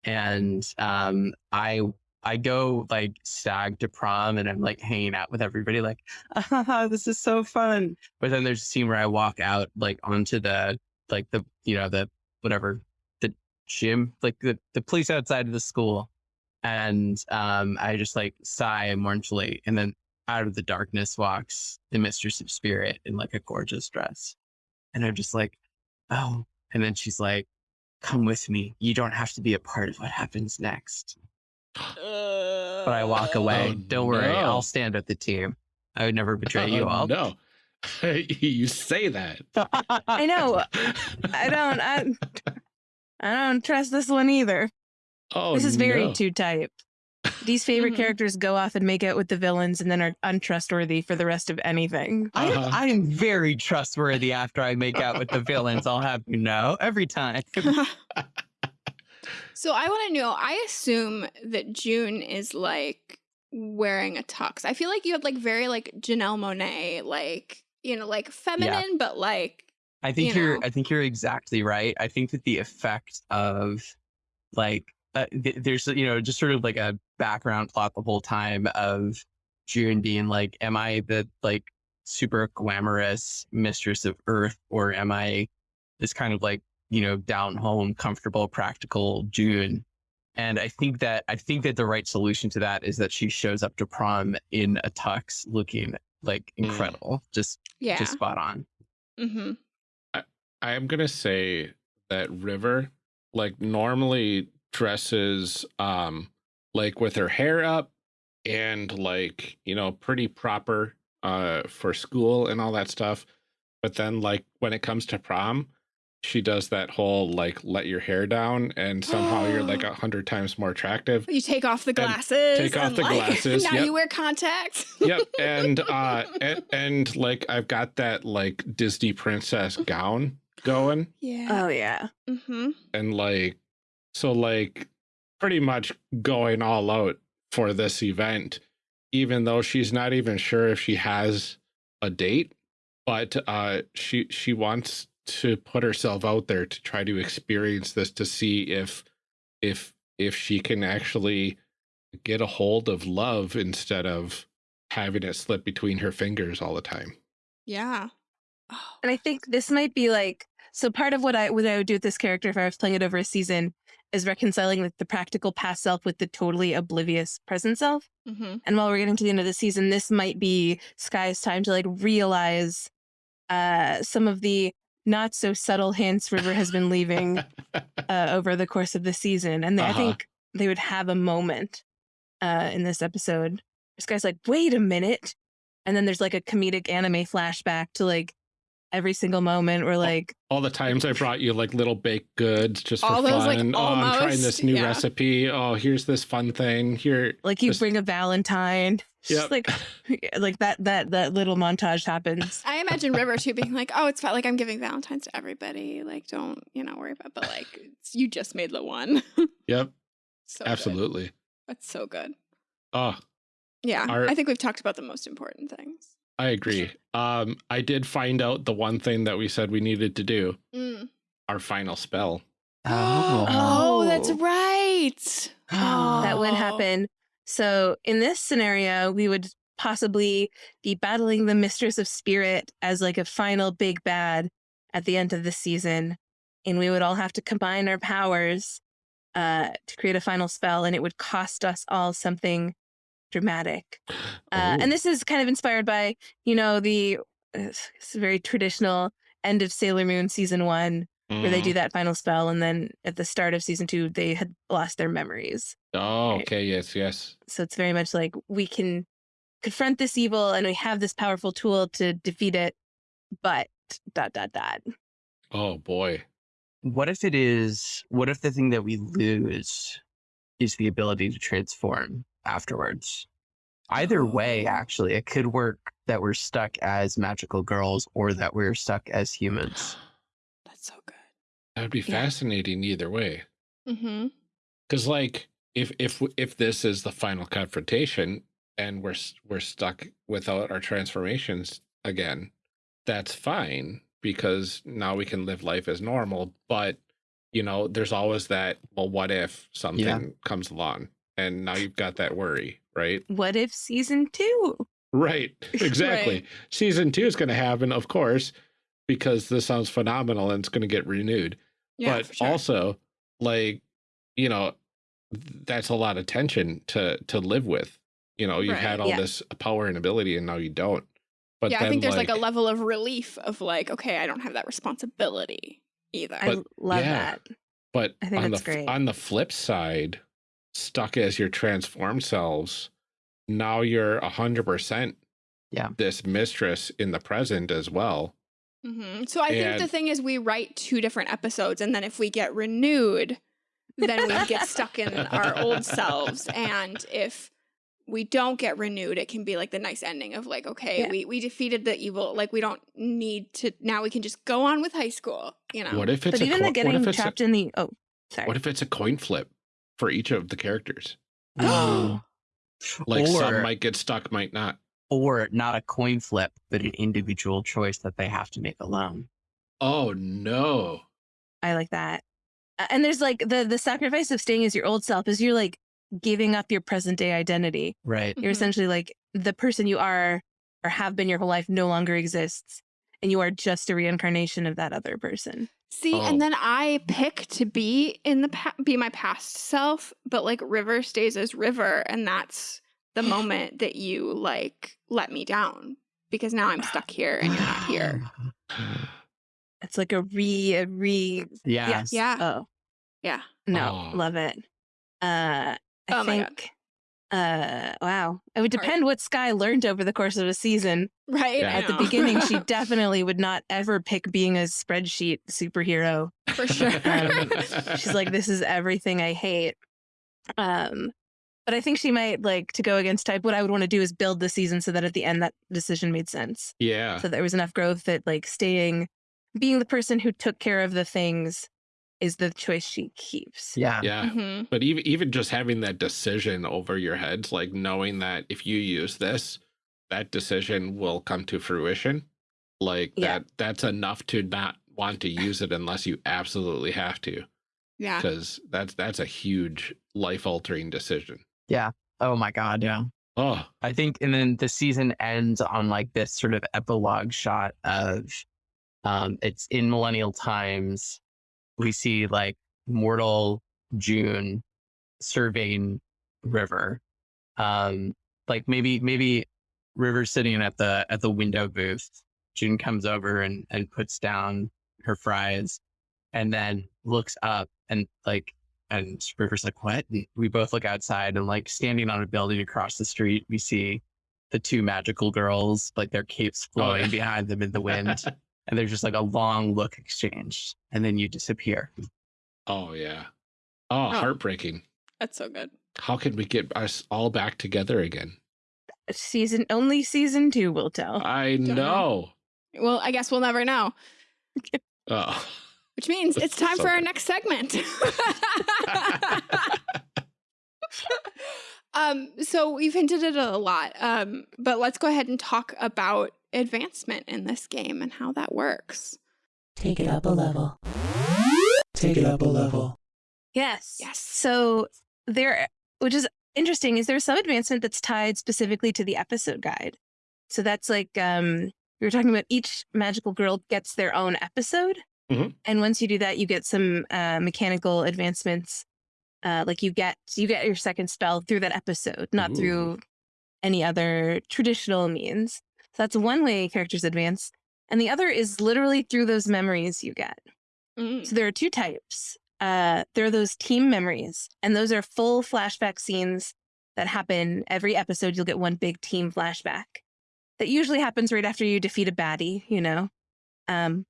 Speaker 4: And um i I go like stag to prom and I'm like hanging out with everybody, like, ah, this is so fun. But then there's a scene where I walk out like onto the like the you know the whatever the gym like the the place outside of the school, and um I just like sigh mournfully, and then out of the darkness walks the mistress of spirit in like a gorgeous dress, and I'm just like, oh, and then she's like, come with me. You don't have to be a part of what happens next but I walk uh, away.
Speaker 2: Oh,
Speaker 4: Don't worry,
Speaker 2: no.
Speaker 4: I'll stand with the team. I would never betray you all.
Speaker 2: No. you say that.
Speaker 3: I know. I don't. I, I don't trust this one either.
Speaker 2: Oh,
Speaker 3: this is very
Speaker 2: no.
Speaker 3: two type. These favorite
Speaker 1: Mhm.
Speaker 3: characters go off and make out with the villains and then are untrustworthy for the rest of anything.
Speaker 4: I, am,
Speaker 2: Uh-huh.
Speaker 4: I am very trustworthy after I make out with the villains. I'll have you know every time.
Speaker 1: so I want to know. I assume that June is like wearing a tux. I feel like you have like very like Janelle Monáe, like you know, like feminine, but like
Speaker 4: I think
Speaker 1: You
Speaker 4: you are
Speaker 1: know.
Speaker 4: I think you're exactly right. I think that the effect of like uh, th- there's you know just sort of like a background plot the whole time of June being like, am I the like super glamorous mistress of Earth or am I this kind of like, you know, down home, comfortable, practical June. And I think that I think that the right solution to that is that she shows up to prom in a tux looking like
Speaker 2: Mm.
Speaker 4: incredible. Just
Speaker 1: Yeah.
Speaker 4: just spot on.
Speaker 1: mm-hmm.
Speaker 2: I am gonna say that River, like normally dresses um like with her hair up and like, you know, pretty proper uh for school and all that stuff. But then like when it comes to prom, she does that whole like let your hair down and somehow you're like a hundred times more attractive.
Speaker 1: You take off the glasses.
Speaker 2: take off the
Speaker 1: like,
Speaker 2: glasses,
Speaker 1: Now
Speaker 2: yep.
Speaker 1: you wear contacts.
Speaker 2: yep. And uh and, and like I've got that like Disney princess gown going.
Speaker 1: yeah.
Speaker 3: Oh yeah.
Speaker 1: mm-hmm.
Speaker 2: and like so like pretty much going all out for this event even though she's not even sure if she has a date but uh she she wants to put herself out there to try to experience this to see if if if she can actually get a hold of love instead of having it slip between her fingers all the time
Speaker 1: Yeah.
Speaker 3: And I think this might be like so part of what I what I would do with this character if I was playing it over a season is reconciling like the practical past self with the totally oblivious present self.
Speaker 1: Mm-hmm.
Speaker 3: And while we're getting to the end of the season, this might be Sky's time to like realize uh some of the not so subtle hints River has been leaving uh, over the course of the season. And I
Speaker 2: Uh-huh.
Speaker 3: think they would have a moment uh, in this episode. This guy's like, wait a minute. And then there's like a comedic anime flashback to like every single moment where like,
Speaker 2: all the times I brought you like little baked goods just for
Speaker 1: All
Speaker 2: fun.
Speaker 1: those, like,
Speaker 2: oh, I'm trying this new
Speaker 1: yeah.
Speaker 2: recipe. Oh, here's this fun thing. Here,
Speaker 3: like you
Speaker 2: Just-
Speaker 3: bring a Valentine. It's
Speaker 2: Yep.
Speaker 3: just like, like that, that, that little montage happens.
Speaker 1: I imagine River too being like, "Oh, it's fine. Like I'm giving Valentine's to everybody. Like, don't you know worry about." But like, it's, you just made the one.
Speaker 2: yep,
Speaker 1: so good.
Speaker 2: absolutely.
Speaker 1: That's so good.
Speaker 2: Oh,
Speaker 1: Yeah,
Speaker 2: Our-
Speaker 1: I think we've talked about the most important things.
Speaker 2: I agree. Um, I did find out the one thing that we said we needed to do.
Speaker 1: Mm.
Speaker 2: Our final spell.
Speaker 1: oh, that's
Speaker 3: Oh.
Speaker 1: right.
Speaker 3: That would
Speaker 1: Oh.
Speaker 3: happen. So in this scenario, we would possibly be battling the Mistress of Spirit as like a final big bad at the end of the season. And we would all have to combine our powers uh, to create a final spell, and it would cost us all something dramatic. Uh,
Speaker 2: Oh,
Speaker 3: and this is kind of inspired by, you know, the it's it's very traditional end of Sailor Moon season one, where they do that final spell, and then at the start of season two, they had lost their memories.
Speaker 2: Oh,
Speaker 3: Right.
Speaker 2: okay. Yes, yes.
Speaker 3: So it's very much like we can confront this evil and we have this powerful tool to defeat it, but dot dot dot.
Speaker 2: Oh boy.
Speaker 4: What if it is, what if the thing that we lose is the ability to transform afterwards? Either way,
Speaker 1: Oh.
Speaker 4: actually, it could work that we're stuck as magical girls or that we're stuck as humans.
Speaker 1: That's so good.
Speaker 2: That would be
Speaker 3: Yeah.
Speaker 2: fascinating either way.
Speaker 1: Mm-hmm.
Speaker 2: Because like if if if this is the final confrontation and we're we're stuck without our transformations again, that's fine because now we can live life as normal. But you know, there's always that. Well, what if something comes along and now you've got that worry, right?
Speaker 3: What if season two?
Speaker 2: Right. Exactly.
Speaker 1: Right.
Speaker 2: Season two is going to happen, of course, because this sounds phenomenal and it's going to get renewed
Speaker 1: Yeah,
Speaker 2: but
Speaker 1: sure.
Speaker 2: also like you know that's a lot of tension to to live with you know you've
Speaker 1: Right,
Speaker 2: had all
Speaker 3: yeah.
Speaker 2: this power and ability and now you don't but
Speaker 1: yeah, I think there's like, a level of relief of like, okay, I don't have that responsibility either.
Speaker 3: I love
Speaker 2: yeah.
Speaker 3: that.
Speaker 2: but
Speaker 3: I think
Speaker 2: on
Speaker 3: that's
Speaker 2: the
Speaker 3: great.
Speaker 2: on the flip side stuck as your transformed selves now you're a hundred percent
Speaker 4: Yeah.
Speaker 2: this mistress in the present as well
Speaker 1: hmm So I think the thing is, we write two different episodes, and then if we get renewed, then we get stuck in our old selves. And if we don't get renewed, it can be like the nice ending of like, okay,
Speaker 3: Yeah.
Speaker 1: we we defeated the evil. Like we don't need to now. We can just go on with high school. You know.
Speaker 2: what if it's
Speaker 3: But even
Speaker 2: co-
Speaker 3: the getting
Speaker 2: if it's a-
Speaker 3: trapped in the oh sorry.
Speaker 2: what if it's a coin flip for each of the characters
Speaker 4: Ooh.
Speaker 2: like some might get stuck might not
Speaker 4: or not a coin flip, but an individual choice that they have to make alone.
Speaker 2: Oh no.
Speaker 3: I like that. And there's like the the sacrifice of staying as your old self is you're like giving up your present day identity.
Speaker 4: Right.
Speaker 3: You're
Speaker 1: Mhm.
Speaker 3: essentially like the person you are or have been your whole life no longer exists. And you are just a reincarnation of that other person.
Speaker 1: See,
Speaker 2: Oh.
Speaker 1: and then I pick to be in the pa- be my past self, but like River stays as River, and that's the moment that you like let me down because now I'm stuck here and you're not here.
Speaker 3: It's like a re, a re.
Speaker 4: Yeah.
Speaker 3: Yes.
Speaker 1: Yeah.
Speaker 3: Oh,
Speaker 1: Yeah.
Speaker 3: no.
Speaker 2: Oh.
Speaker 3: Love it. Uh, I
Speaker 1: Oh my God.
Speaker 3: think, uh, wow. It would
Speaker 1: Sorry.
Speaker 3: depend what Sky learned over the course of a season.
Speaker 1: Right.
Speaker 2: Yeah.
Speaker 3: At the beginning, she definitely would not ever pick being a spreadsheet superhero.
Speaker 1: for sure.
Speaker 3: Um, She's like, this is everything I hate. Um, but I think she might like to go against type. What I would want to do is build the season so that at the end that decision made sense.
Speaker 2: yeah.
Speaker 3: So there was enough growth that like staying, being the person who took care of the things is the choice she keeps.
Speaker 4: Yeah.
Speaker 2: Yeah.
Speaker 1: Mhm.
Speaker 2: But even even just having that decision over your head, like knowing that if you use this, that decision will come to fruition. Like
Speaker 3: Yeah.
Speaker 2: that that's enough to not want to use it unless you absolutely have to.
Speaker 1: Yeah.
Speaker 2: Because that's that's a huge life altering decision. Yeah.
Speaker 4: Oh my God. Yeah.
Speaker 2: Oh,
Speaker 4: I think, and then the season ends on like this sort of epilogue shot of, um, it's in millennial times. We see like mortal June surveying River, um, like maybe maybe River sitting at the at the window booth. June comes over and and puts down her fries, and then looks up and like and River's like, what? And we both look outside and like standing on a building across the street, we see the two magical girls, like their capes flowing
Speaker 2: yeah.
Speaker 4: behind them in the wind. and there's just like a long look exchanged. And then you disappear.
Speaker 2: oh yeah. Oh, heartbreaking.
Speaker 1: That's so good.
Speaker 2: How can we get us all back together again?
Speaker 3: Season only season two will tell.
Speaker 2: I
Speaker 1: Don't
Speaker 2: know.
Speaker 1: Well, I guess we'll never know.
Speaker 2: Oh.
Speaker 1: Which means it's time
Speaker 2: so
Speaker 1: for our next segment. um, so we've hinted at it a lot, um, but let's go ahead and talk about advancement in this game and how that works.
Speaker 5: Take it up a level. Take it up a level.
Speaker 3: Yes.
Speaker 1: Yes.
Speaker 3: So there, which is interesting, is there some advancement that's tied specifically to the episode guide. So that's like um we were talking about each magical girl gets their own episode.
Speaker 2: Mhm.
Speaker 3: And once you do that, you get some uh, mechanical advancements. Uh, like you get you get your second spell through that episode, not
Speaker 2: Ooh.
Speaker 3: through any other traditional means. So that's one way characters advance. And the other is literally through those memories you get.
Speaker 1: Mm.
Speaker 3: So there are two types. Uh, there are those team memories, and those are full flashback scenes that happen every episode. You'll get one big team flashback that usually happens right after you defeat a baddie, you know. Um,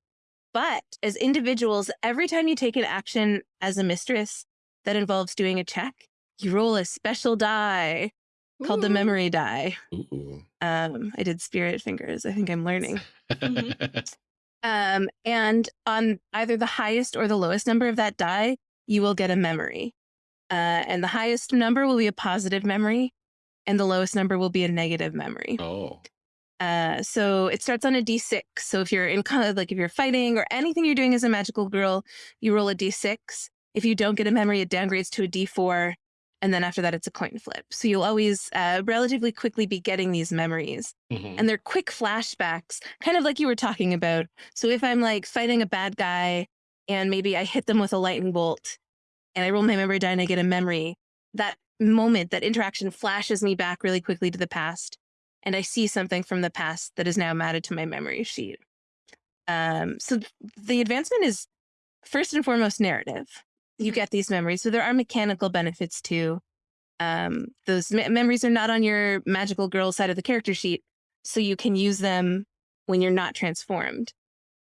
Speaker 3: but as individuals, every time you take an action as a mistress that involves doing a check, you roll a special die called the memory die.
Speaker 2: Ooh.
Speaker 3: Um, I did spirit fingers. I think I'm learning.
Speaker 1: Mm-hmm.
Speaker 3: Um, and on either the highest or the lowest number of that die, you will get a memory. Uh, and the highest number will be a positive memory, and the lowest number will be a negative memory.
Speaker 2: oh.
Speaker 3: Uh, so it starts on a d6. So if you're in kind of like if you're fighting or anything you're doing as a magical girl, you roll a d6. If you don't get a memory, it downgrades to a d4, and then after that, it's a coin flip. So you'll always uh, relatively quickly be getting these memories
Speaker 2: Mhm.
Speaker 3: and they're quick flashbacks, kind of like you were talking about. So if I'm like fighting a bad guy and maybe I hit them with a lightning bolt and I roll my memory die and I get a memory, that moment, that interaction flashes me back really quickly to the past. And I see something from the past that is now added to my memory sheet. Um, so th- the advancement is first and foremost narrative. You get these memories. So there are mechanical benefits too. Um, those me- memories are not on your magical girl side of the character sheet, so you can use them when you're not transformed.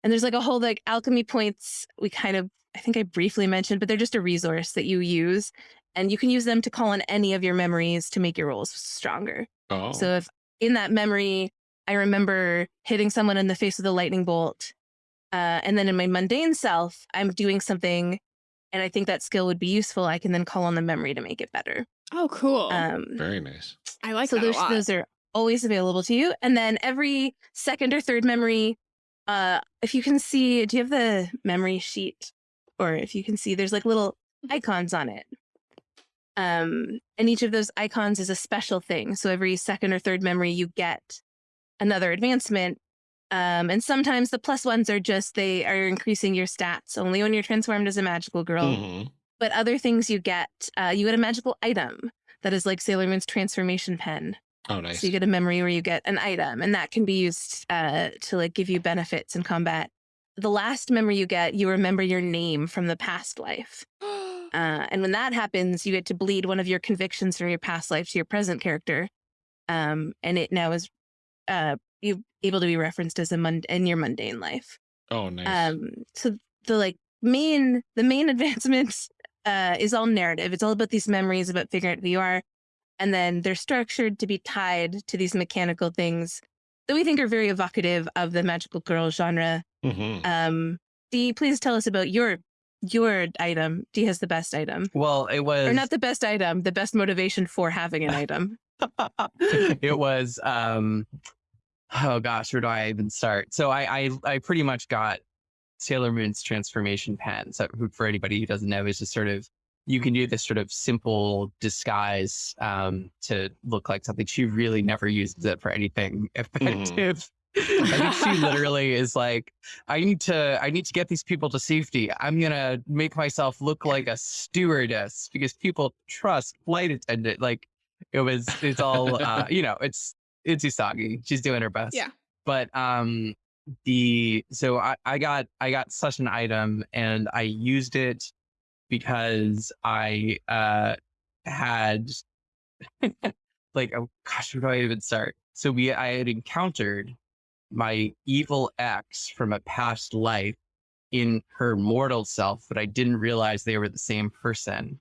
Speaker 3: And there's like a whole like alchemy points we kind of I think I briefly mentioned, but they're just a resource that you use and you can use them to call on any of your memories to make your rolls stronger.
Speaker 2: Oh.
Speaker 3: So if in that memory I remember hitting someone in the face with a lightning bolt, uh, and then in my mundane self I'm doing something and I think that skill would be useful, I can then call on the memory to make it better.
Speaker 1: Oh, cool.
Speaker 3: Um,
Speaker 2: Very nice.
Speaker 1: I like
Speaker 3: so
Speaker 1: that a
Speaker 3: those those are always available to you. And then every second or third memory, uh, if you can see, do you have the memory sheet? Or if you can see, there's like little icons on it. Um, and each of those icons is a special thing. So every second or third memory, you get another advancement. Um, and sometimes the plus ones are just they are increasing your stats only when you're transformed as a magical girl.
Speaker 2: Mhm.
Speaker 3: But other things you get, uh, you get a magical item that is like Sailor Moon's transformation pen.
Speaker 2: Oh, nice.
Speaker 3: So you get a memory where you get an item, and that can be used uh, to like give you benefits in combat. The last memory you get, you remember your name from the past life. Uh, and when that happens, you get to bleed one of your convictions from your past life to your present character. Um, and it now is uh, you able to be referenced as a mund- in your mundane life.
Speaker 2: oh, nice.
Speaker 3: Um, so the like main the main advancements uh, is all narrative. It's all about these memories about figuring out who you are, and then they're structured to be tied to these mechanical things that we think are very evocative of the magical girl genre.
Speaker 2: Mhm.
Speaker 3: Um, Dee, please tell us about your your item. Dee has the best item,
Speaker 4: Well, it was
Speaker 3: or not the best item, the best motivation for having an item.
Speaker 4: it was um oh gosh where do i even start so i i, I pretty much got sailor moon's transformation pen so for anybody who doesn't know is just sort of you can do this sort of simple disguise um to look like something she really never uses it for anything effective I think she literally is like, I need to, I need to get these people to safety. I'm gonna make myself look like a stewardess because people trust flight attendant. Like, it was, it's all, uh, you know, it's, it's Usagi. She's doing her best.
Speaker 1: Yeah.
Speaker 4: But um, the so I, I got I got such an item and I used it because I uh had like oh gosh where do I even start? So we I had encountered my evil ex from a past life in her mortal self, but I didn't realize they were the same person.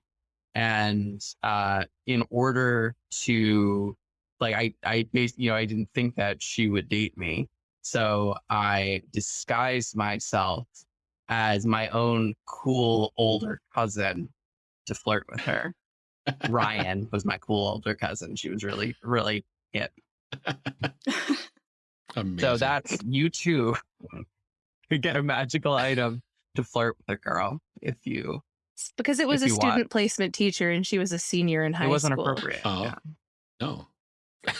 Speaker 4: And uh, in order to, like, I, I, bas- you know, I didn't think that she would date me, so I disguised myself as my own cool older cousin to flirt with her. Ryan was my cool older cousin. She was really, really hip.
Speaker 2: Amazing.
Speaker 4: So that's you too could get a magical item to flirt with a girl if you
Speaker 3: It's because it was a student
Speaker 4: want.
Speaker 3: placement teacher and she was a senior in high school.
Speaker 4: it wasn't
Speaker 3: school.
Speaker 4: appropriate.
Speaker 2: Oh.
Speaker 4: Yeah.
Speaker 2: No.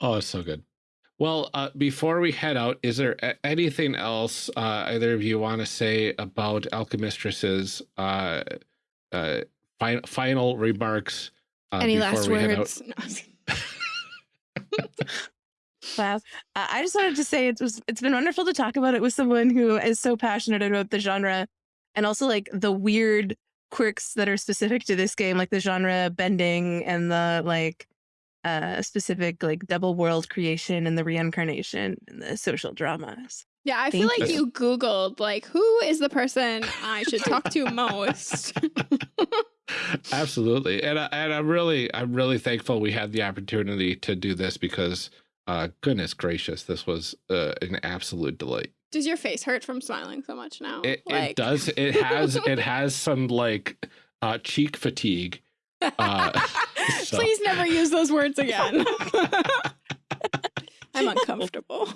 Speaker 2: oh, it's so good. Well, uh, before we head out, is there anything else uh, either of you want to say about Alchemistress's Uh, uh, fi final remarks. Uh,
Speaker 1: Any last
Speaker 2: we head out?
Speaker 1: words? No.
Speaker 3: Wow. Uh, I just wanted to say it was it's been wonderful to talk about it with someone who is so passionate about the genre and also like the weird quirks that are specific to this game, like the genre bending and the like uh specific like double world creation and the reincarnation and the social dramas.
Speaker 1: Yeah, I feel like
Speaker 2: you.
Speaker 1: you Googled like who is the person I should talk to most.
Speaker 2: Absolutely, and I, and I'm really I'm really thankful we had the opportunity to do this because, uh, goodness gracious, this was uh, an absolute delight.
Speaker 1: Does your face hurt from smiling so much now?
Speaker 2: It,
Speaker 1: Like-
Speaker 2: it does. It has it has some like uh, cheek fatigue. Uh, so-
Speaker 1: Please never use those words again. I'm uncomfortable.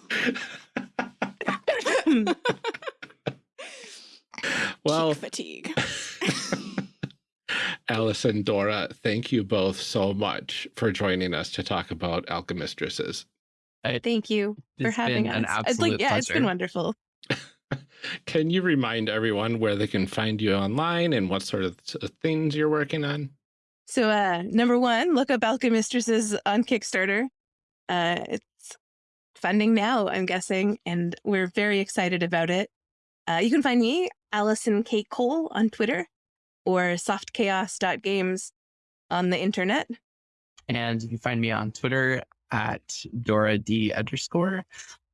Speaker 2: well,
Speaker 1: Cheek fatigue.
Speaker 2: Alice and Dora, thank you both so much for joining us to talk about Alchemistresses.
Speaker 3: Thank you for having us.
Speaker 4: an
Speaker 3: It's
Speaker 4: absolute
Speaker 3: like yeah, it's been wonderful.
Speaker 2: Can you remind everyone where they can find you online and what sort of things you're working on?
Speaker 3: So uh number one, look up Alchemistresses on Kickstarter. Uh it's funding now, I'm guessing, and we're very excited about it. Uh, you can find me, Allison K. Cole, on Twitter or softchaos.games on the internet.
Speaker 4: And you can find me on Twitter at Dora D underscore,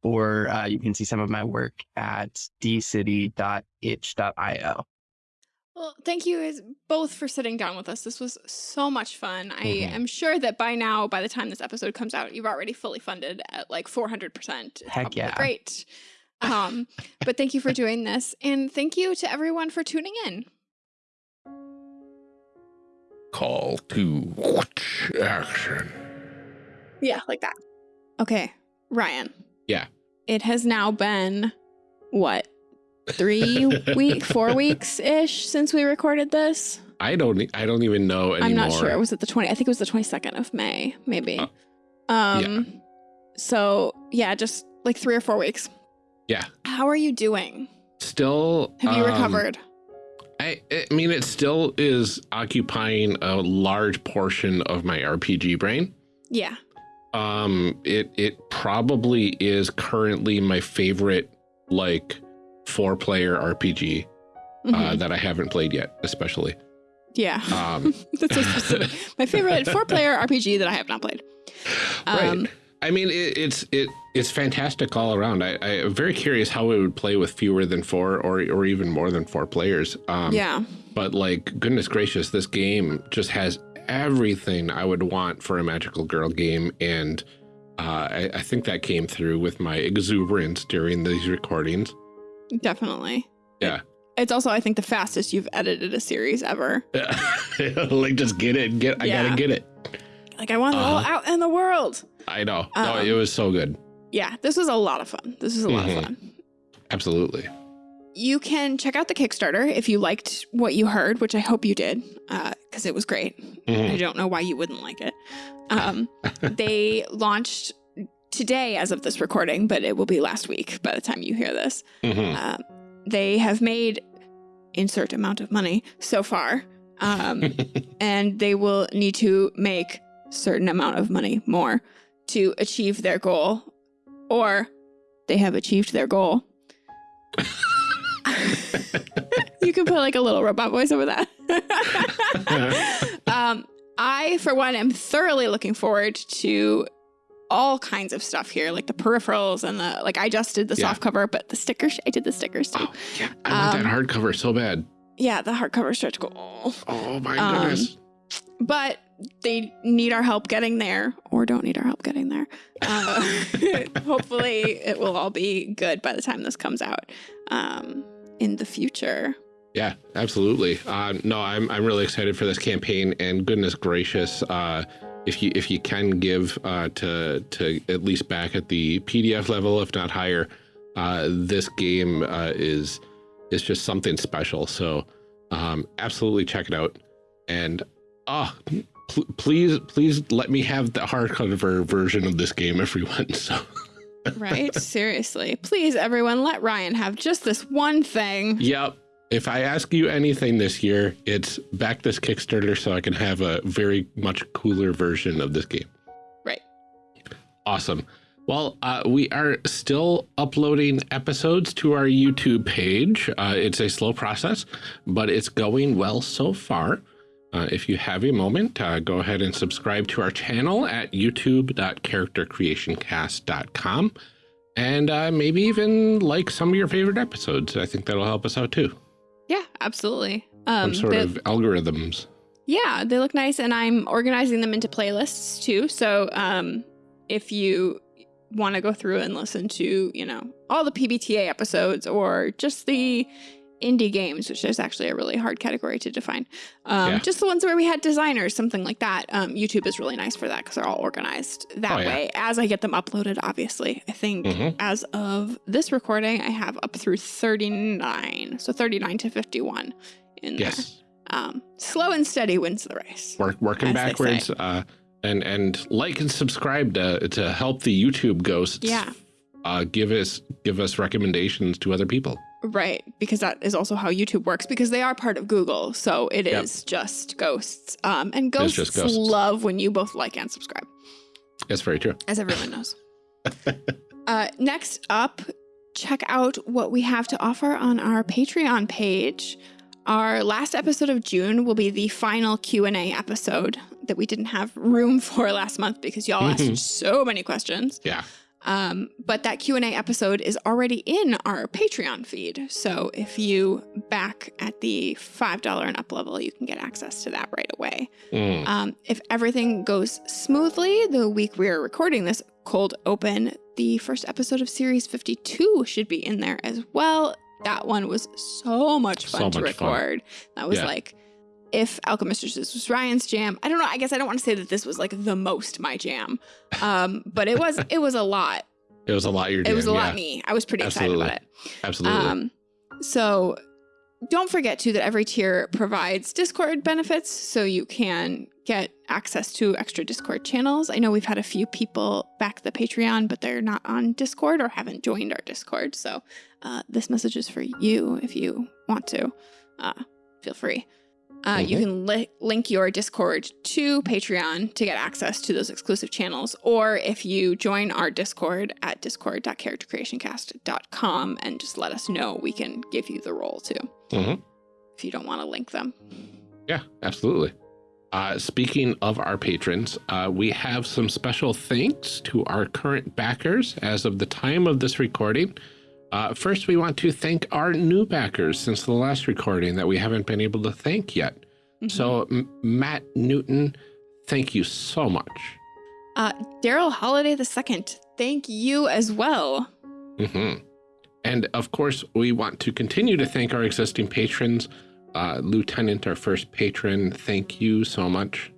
Speaker 4: or uh, you can see some of my work at dcity.itch.io.
Speaker 1: Well, thank you guys both for sitting down with us. This was so much fun. I
Speaker 2: Mhm.
Speaker 1: am sure that by now, by the time this episode comes out, you've already fully funded at like 400%.
Speaker 4: Heck yeah.
Speaker 1: Great. Um, but thank you for doing this. And thank you to everyone for tuning in.
Speaker 2: Call to action.
Speaker 1: Yeah, like that. Okay, Ryan.
Speaker 2: Yeah.
Speaker 1: It has now been what? Three week, four weeks ish since we recorded this.
Speaker 2: I don't. I don't even know anymore.
Speaker 1: I'm not sure. Was it the 20? I think it was the 22nd of May, maybe.
Speaker 2: Uh,
Speaker 1: um, So yeah, just like three or four weeks.
Speaker 2: Yeah.
Speaker 1: How are you doing?
Speaker 2: Still,
Speaker 1: Have you
Speaker 2: um,
Speaker 1: recovered?
Speaker 2: I, I mean, it still is occupying a large portion of my RPG brain.
Speaker 1: Yeah.
Speaker 2: Um, it it probably is currently my favorite like four player RPG uh,
Speaker 1: Mhm.
Speaker 2: that I haven't played yet, especially.
Speaker 1: yeah.
Speaker 2: Um,
Speaker 1: That's so specific. My favorite four player RPG that I have not played. Um,
Speaker 2: right. I mean, it, it's it it's fantastic all around. I, I am very curious how it would play with fewer than four or or even more than four players. Um,
Speaker 1: yeah.
Speaker 2: But like, goodness gracious, this game just has everything I would want for a magical girl game, and uh, I, I think that came through with my exuberance during these recordings.
Speaker 1: Definitely.
Speaker 2: Yeah.
Speaker 1: It's also, I think, the fastest you've edited a series ever.
Speaker 2: like, just get it, get. I gotta get it.
Speaker 1: Like, I want it all
Speaker 2: Uh-huh.
Speaker 1: out in the world.
Speaker 2: I know. no,
Speaker 1: Um,
Speaker 2: it was so good.
Speaker 1: Yeah, this was a lot of fun. This was a lot
Speaker 2: Mhm.
Speaker 1: of fun.
Speaker 2: Absolutely.
Speaker 1: You can check out the Kickstarter if you liked what you heard, which I hope you did, because it was great. I
Speaker 2: Mhm.
Speaker 1: don't know why you wouldn't like it. Um, they launched today as of this recording, but it will be last week by the time you hear this.
Speaker 2: Mhm.
Speaker 1: Uh, they have made insert amount of money so far, um, and they will need to make certain amount of money more to achieve their goal, or they have achieved their goal. you can put like a little robot voice over that. um, I, for one, am thoroughly looking forward to all kinds of stuff here, like the peripherals and the like. I just did the
Speaker 2: Yeah.
Speaker 1: soft cover, but the stickers, I did the stickers too.
Speaker 2: oh, yeah. I want
Speaker 1: Um,
Speaker 2: that hardcover so bad.
Speaker 1: Yeah, the hardcover stretch goal.
Speaker 2: Oh my
Speaker 1: um,
Speaker 2: goodness.
Speaker 1: But they need our help getting there, or don't need our help getting there. Uh, hopefully, it will all be good by the time this comes out um, in the future.
Speaker 2: Yeah, absolutely. Uh, no, I'm I'm really excited for this campaign, and goodness gracious, uh, if you if you can give uh, to to at least back at the PDF level, if not higher, uh, this game uh, is is just something special. So, um, absolutely check it out, and ah, pl- please please let me have the hardcover version of this game, everyone. So.
Speaker 1: Right? Seriously. Please, everyone, let Ryan have just this one thing.
Speaker 2: Yep. If I ask you anything this year, it's back this Kickstarter so I can have a very much cooler version of this game.
Speaker 1: Right.
Speaker 2: Awesome. Well, uh, we are still uploading episodes to our YouTube page. Uh, it's a slow process, but it's going well so far. Uh, if you have a moment, uh, go ahead and subscribe to our channel at youtube.charactercreationcast.com and uh, maybe even like some of your favorite episodes. I think that'll help us out too.
Speaker 1: Yeah, absolutely. Um,
Speaker 2: Some sort of algorithms.
Speaker 1: Yeah, they look nice, and I'm organizing them into playlists too. So, um, if you want to go through and listen to, you know, all the PBTA episodes or just the indie games, which is actually a really hard category to define, um,
Speaker 2: Yeah.
Speaker 1: just the ones where we had designers, something like that. Um, YouTube is really nice for that because they're all organized that
Speaker 2: Oh, yeah.
Speaker 1: way. As I get them uploaded, obviously, I think
Speaker 2: Mhm.
Speaker 1: as of this recording, I have up through 39, so 39 to 51 in there.
Speaker 2: Yes.
Speaker 1: Um, slow and steady wins the race.
Speaker 2: Work, working backwards. Uh, and and like and subscribe to to help the YouTube ghosts.
Speaker 1: Yeah.
Speaker 2: Uh, give us give us recommendations to other people.
Speaker 1: Right, because that is also how YouTube works because they are part of Google, so it
Speaker 2: Yep.
Speaker 1: is just ghosts. Um, and ghosts,
Speaker 2: just ghosts.
Speaker 1: love when you both like and subscribe,
Speaker 2: That's very true.
Speaker 1: as everyone knows. uh, next up, check out what we have to offer on our Patreon page. Our last episode of June will be the final Q&A episode that we didn't have room for last month because y'all asked so many questions.
Speaker 2: Yeah.
Speaker 1: Um, but that Q&A episode is already in our Patreon feed. So if you back at the $5 and up level, you can get access to that right away.
Speaker 2: Mm.
Speaker 1: Um, if everything goes smoothly, the week we are recording this cold open, the first episode of Series 52 should be in there as well. That one was so much fun
Speaker 2: So
Speaker 1: to
Speaker 2: much fun.
Speaker 1: record. That was
Speaker 2: Yeah.
Speaker 1: like, if Alchemistresses was Ryan's jam, I don't know. I guess I don't want to say that this was like the most my jam, um, but it was. It was a lot.
Speaker 2: It was a lot. You're
Speaker 1: It was a
Speaker 2: doing,
Speaker 1: lot
Speaker 2: yeah.
Speaker 1: me. I was pretty
Speaker 2: Absolutely.
Speaker 1: excited about it.
Speaker 2: Absolutely.
Speaker 1: Um, so don't forget too that every tier provides Discord benefits, so you can get access to extra Discord channels. I know we've had a few people back the Patreon, but they're not on Discord or haven't joined our Discord. So uh, this message is for you if you want to. Uh, feel free. Uh, You
Speaker 2: Mhm.
Speaker 1: can li link your Discord to Patreon to get access to those exclusive channels, or if you join our Discord at discord.charactercreationcast.com and just let us know, we can give you the role too
Speaker 2: Mhm.
Speaker 1: if you don't want to link them.
Speaker 2: Yeah, absolutely. Uh, speaking of our patrons, uh, we have some special thanks to our current backers as of the time of this recording. Uh, first, we want to thank our new backers since the last recording that we haven't been able to thank yet.
Speaker 1: Mhm.
Speaker 2: So, M- Matt Newton, thank you so much.
Speaker 1: Uh, Daryl Holiday the second, thank you as well.
Speaker 2: hmm And of course, we want to continue to thank our existing patrons. Uh, Lieutenant, our first patron, thank you so much.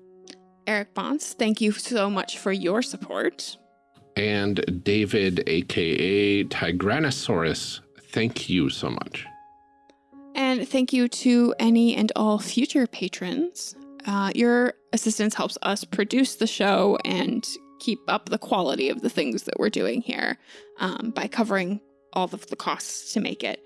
Speaker 1: Eric Bonds, thank you so much for your support.
Speaker 2: And David, aka Tigranosaurus, thank you so much.
Speaker 1: And thank you to any and all future patrons. Uh, your assistance helps us produce the show and keep up the quality of the things that we're doing here um, by covering all of the costs to make it.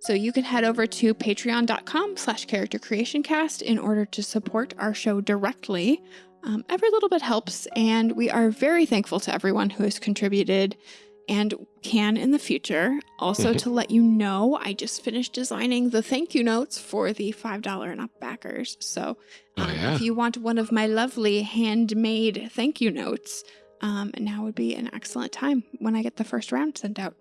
Speaker 1: So you can head over to patreon.com slash character creation cast in order to support our show directly. Um, every little bit helps, and we are very thankful to everyone who has contributed and can in the future. Also,
Speaker 2: Mhm.
Speaker 1: to let you know, I just finished designing the thank you notes for the $5 and up backers. So,
Speaker 2: Oh,
Speaker 1: um,
Speaker 2: yeah.
Speaker 1: if you want one of my lovely handmade thank you notes, um, now would be an excellent time when I get the first round sent out.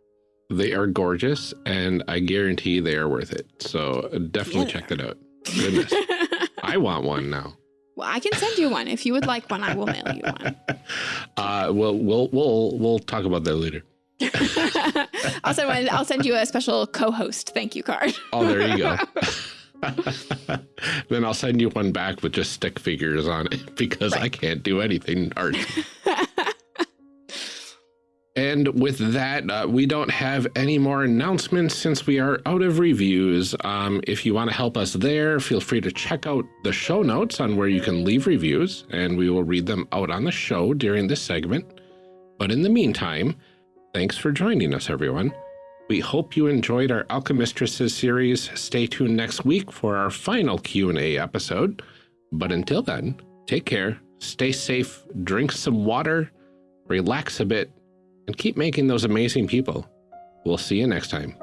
Speaker 2: They are gorgeous, and I guarantee they are worth it. So definitely
Speaker 1: Yeah.
Speaker 2: check that out. Goodness. I want one now.
Speaker 1: Well, I can send you one. If you would like one, I will mail you one.
Speaker 2: Uh, well, we'll we'll we'll talk about that later.
Speaker 1: I'll send one, I'll send you a special co-host thank you card.
Speaker 2: Oh, there you go. then I'll send you one back with just stick figures on it because I can't do anything art. And with that, uh, we don't have any more announcements since we are out of reviews. Um, if you want to help us there, feel free to check out the show notes on where you can leave reviews, and we will read them out on the show during this segment. But in the meantime, thanks for joining us, everyone. We hope you enjoyed our Alchemistresses series. Stay tuned next week for our final Q&A episode. But until then, take care, stay safe, drink some water, relax a bit, and keep making those amazing people. We'll see you next time.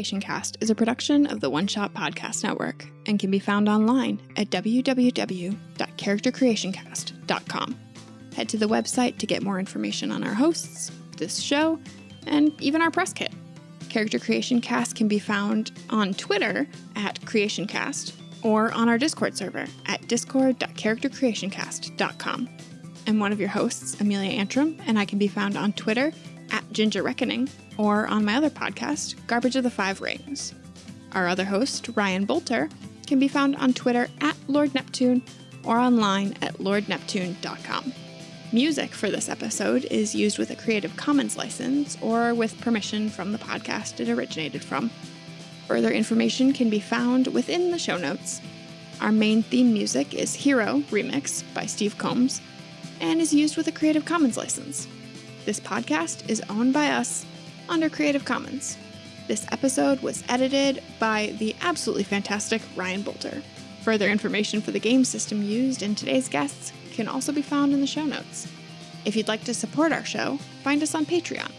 Speaker 1: Creation Cast is a production of the One Shot Podcast Network and can be found online at www.charactercreationcast.com. Head to the website to get more information on our hosts, this show, and even our press kit. Character Creation Cast can be found on Twitter at CreationCast or on our Discord server at discord.charactercreationcast.com. I'm one of your hosts, Amelia Antrim, and I can be found on Twitter at Ginger Reckoning or on my other podcast, Garbage of the Five Rings. Our other host, Ryan Boelter, can be found on Twitter at Lord Neptune or online at lordneptune.com. Music for this episode is used with a Creative Commons license or with permission from the podcast it originated from. Further information can be found within the show notes. Our main theme music is Hero Remix by Steve Combs and is used with a Creative Commons license. This podcast is owned by us under Creative Commons. This episode was edited by the absolutely fantastic Ryan Boelter. Further information for the game system used in today's guests can also be found in the show notes. If you'd like to support our show, find us on Patreon.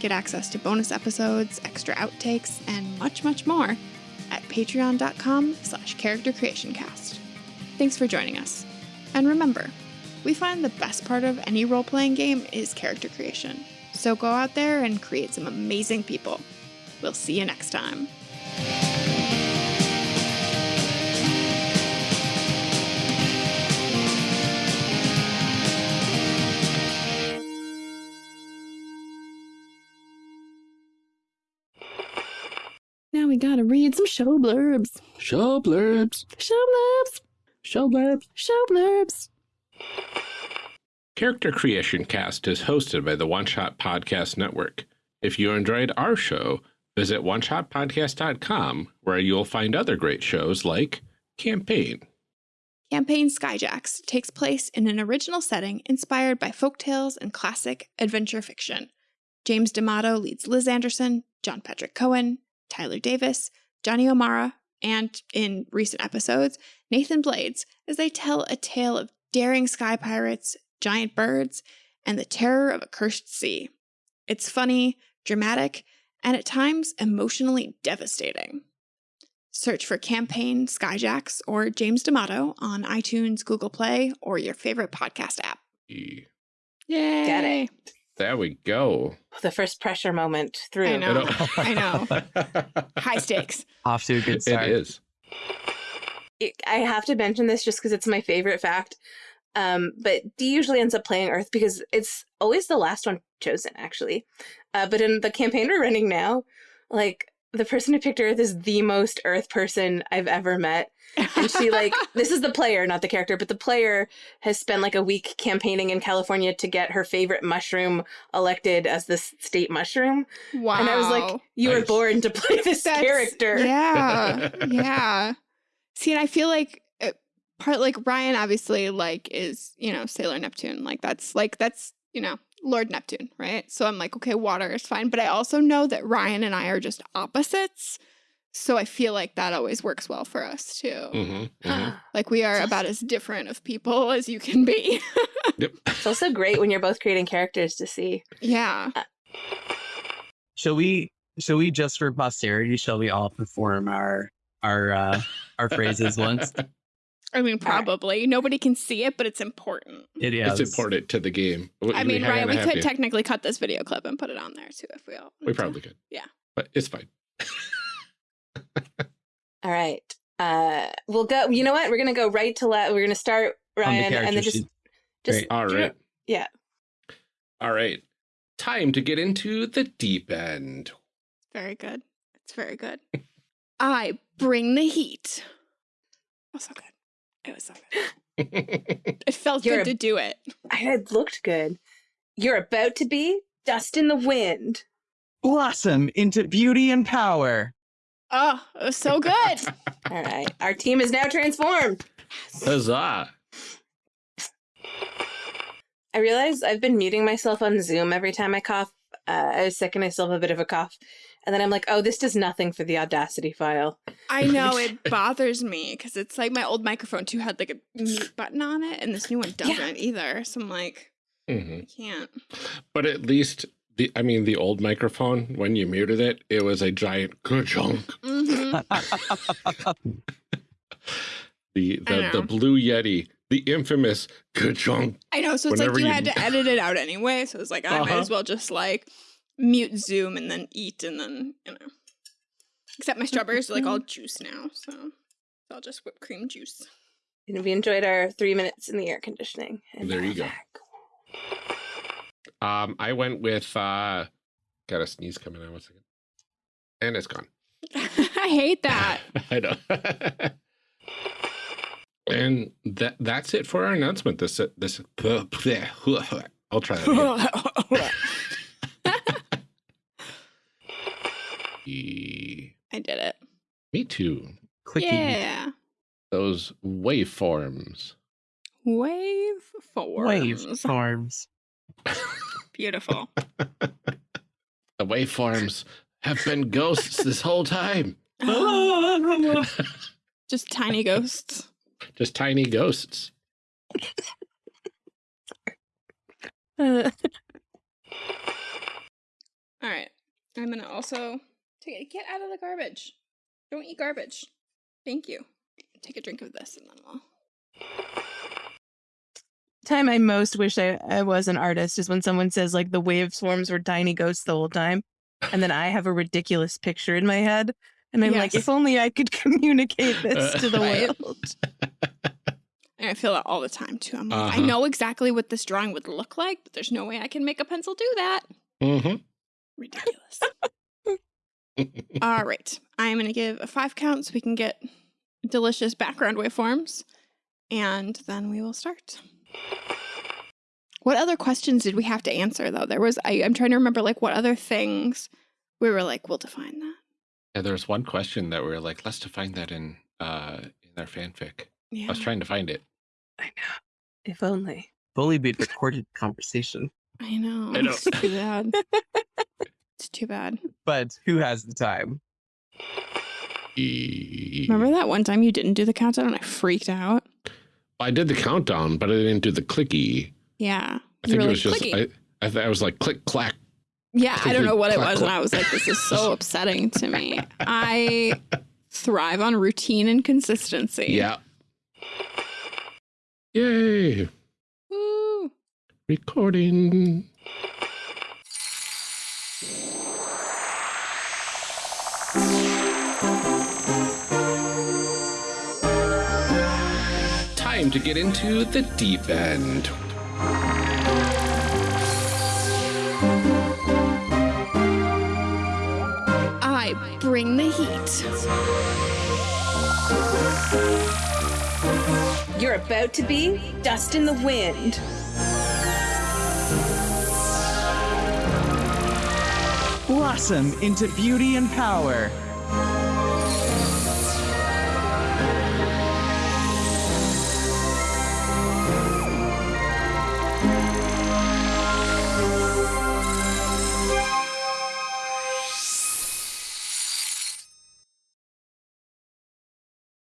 Speaker 1: Get access to bonus episodes, extra outtakes, and much, much more at patreon.com slash charactercreationcast. Thanks for joining us. And remember, we find the best part of any role-playing game is character creation. So go out there and create some amazing people. We'll see you next time. Now we gotta read some show blurbs.
Speaker 2: Show blurbs.
Speaker 1: Show blurbs.
Speaker 2: Show blurbs.
Speaker 1: Show blurbs.
Speaker 2: Character Creation Cast is hosted by the One Shot Podcast Network. If you enjoyed our show, visit oneshotpodcast.com where you'll find other great shows like Campaign.
Speaker 1: Campaign Skyjacks takes place in an original setting inspired by folktales and classic adventure fiction. James D'Amato leads Liz Anderson, John Patrick Cohen, Tyler Davis, Johnny O'Mara, and in recent episodes, Nathan Blades as they tell a tale of daring sky pirates, giant birds, and the terror of a cursed sea. It's funny, dramatic, and at times emotionally devastating. Search for Campaign Skyjacks or James D'Amato on iTunes, Google Play, or your favorite podcast app. Yay!
Speaker 3: Get it.
Speaker 2: There we go.
Speaker 3: The first pressure moment through.
Speaker 1: I know. I know. High stakes.
Speaker 4: Off to a good start.
Speaker 2: is.
Speaker 3: it- I have to mention this just because it's my favorite fact. Um, but D usually ends up playing Earth because it's always the last one chosen, actually. Uh, but in the campaign we're running now, like the person who picked Earth is the most Earth person I've ever met. And she like this is the player, not the character, but the player has spent like a week campaigning in California to get her favorite mushroom elected as the state mushroom.
Speaker 1: wow.
Speaker 3: And I was like, you were born to play this
Speaker 1: That's-
Speaker 3: character.
Speaker 1: Yeah. yeah. See, and I feel like part like Ryan obviously like is, you know, Sailor Neptune. Like that's like that's, you know, Lord Neptune, right? So I'm like, okay, water is fine, but I also know that Ryan and I are just opposites. So I feel like that always works well for us too.
Speaker 2: hmm hmm
Speaker 1: Like we are about as different of people as you can be.
Speaker 2: Yep.
Speaker 3: It's also great when you're both creating characters to see.
Speaker 1: yeah.
Speaker 4: Shall we? Shall we just for posterity? Shall we all perform our our uh, our phrases once?
Speaker 1: I mean,
Speaker 3: right.
Speaker 1: probably. Nobody can see it, but it's important.
Speaker 4: It is
Speaker 2: It's important to the game. We-
Speaker 1: I mean,
Speaker 2: gotta
Speaker 1: Ryan, we could
Speaker 2: you.
Speaker 1: technically cut this video clip and put it on there too if we all.
Speaker 2: We
Speaker 1: wanted to.
Speaker 2: probably could.
Speaker 1: Yeah.
Speaker 2: But it's fine.
Speaker 3: All right. Uh, we'll go. You know what? We're gonna go right to left. We're gonna start
Speaker 4: on the
Speaker 3: Ryan, and then just
Speaker 4: sheet.
Speaker 3: just
Speaker 4: Great.
Speaker 2: All
Speaker 3: do. Yeah.
Speaker 2: All right. Time to get into the deep end.
Speaker 1: Very good. It's very good. I bring the heat. It was so good. It was so good. It felt
Speaker 3: You're
Speaker 1: good
Speaker 3: a-
Speaker 1: to do it.
Speaker 3: I had looked good. You're about to be dust in the wind.
Speaker 4: Blossom into beauty and power.
Speaker 1: Oh, it was so good.
Speaker 3: All right. Our team is now transformed.
Speaker 2: Huzzah.
Speaker 3: I realize I've been muting myself on Zoom every time I cough. Uh, I was sick and I still have a bit of a cough. And then I'm like, oh, this does nothing for the Audacity file.
Speaker 1: I know it bothers me because it's like my old microphone too had like a mute button on it, and this new one doesn't either. So I'm like,
Speaker 2: hmm
Speaker 1: I can't.
Speaker 2: But at least the I mean the old microphone when you muted it, it was a giant ka-chunk.
Speaker 1: hmm
Speaker 2: The the, the blue yeti, the infamous ka-chunk.
Speaker 1: I know. So it's
Speaker 2: Whenever
Speaker 1: like you
Speaker 2: you-
Speaker 1: had to edit it out anyway. So it's like I might
Speaker 2: Uh-huh.
Speaker 1: as well just like mute Zoom and then eat and then you know. Except my strawberries are like all juice now, so I'll just whipped cream juice.
Speaker 3: And we enjoyed our three minutes in the air conditioning. And
Speaker 2: There you go.
Speaker 3: back.
Speaker 2: Um, I went with uh got a sneeze coming out one second. And it's gone.
Speaker 1: I hate that.
Speaker 2: I know. and that that's it for our announcement. This this I'll try that again. E-
Speaker 1: I did it.
Speaker 2: Me too.
Speaker 4: Clicky.
Speaker 1: Yeah.
Speaker 2: Those waveforms.
Speaker 1: Wave forms.
Speaker 4: Wave forms.
Speaker 1: Beautiful.
Speaker 2: The waveforms have been ghosts this whole time.
Speaker 1: Just tiny ghosts.
Speaker 2: Just tiny ghosts.
Speaker 3: Uh,
Speaker 1: All right. I'm gonna also take it. Get out of the garbage. Don't eat garbage. Thank you. Take a drink of this and then we'll.
Speaker 3: time I most wish I, I was an artist is when someone says like the waveforms were tiny ghosts the whole time. And then I have a ridiculous picture in my head. And I'm like, if only I could communicate this to the world.
Speaker 1: And I feel that all the time too. I'm like, I
Speaker 2: Uh-huh.
Speaker 1: know exactly what this drawing would look like, but there's no way I can make a pencil do that.
Speaker 2: Mm-hmm.
Speaker 1: Ridiculous. All right. I'm going to give a five count so we can get delicious background waveforms. And then we will start. What other questions did we have to answer, though? There was, I, I'm trying to remember, like, what other things we were like, we'll define that.
Speaker 2: Yeah, there was one question that we were like, let's define that in uh in our fanfic.
Speaker 1: Yeah.
Speaker 2: I was trying to find it.
Speaker 3: I know. If only.
Speaker 4: If only we'd recorded conversation.
Speaker 1: I know.
Speaker 2: I know.
Speaker 1: It's too bad. it's too bad.
Speaker 4: But who has the time?
Speaker 1: Remember that one time you didn't do the countdown and I freaked out?
Speaker 2: I did the countdown, but I didn't do the clicky.
Speaker 1: Yeah.
Speaker 2: I
Speaker 1: You
Speaker 2: think
Speaker 1: were
Speaker 2: it
Speaker 1: like,
Speaker 2: was just
Speaker 1: "Clicky."
Speaker 2: I I, th- I was like click clack.
Speaker 1: Yeah, I don't know what it was.
Speaker 2: clack.
Speaker 1: And I was like, this is so upsetting to me. I thrive on routine and consistency.
Speaker 2: Yeah. Yay!
Speaker 1: Woo.
Speaker 2: Recording. Time to get into the deep end.
Speaker 1: I bring the heat.
Speaker 3: You're about to be dust in the wind.
Speaker 6: Blossom into beauty and power.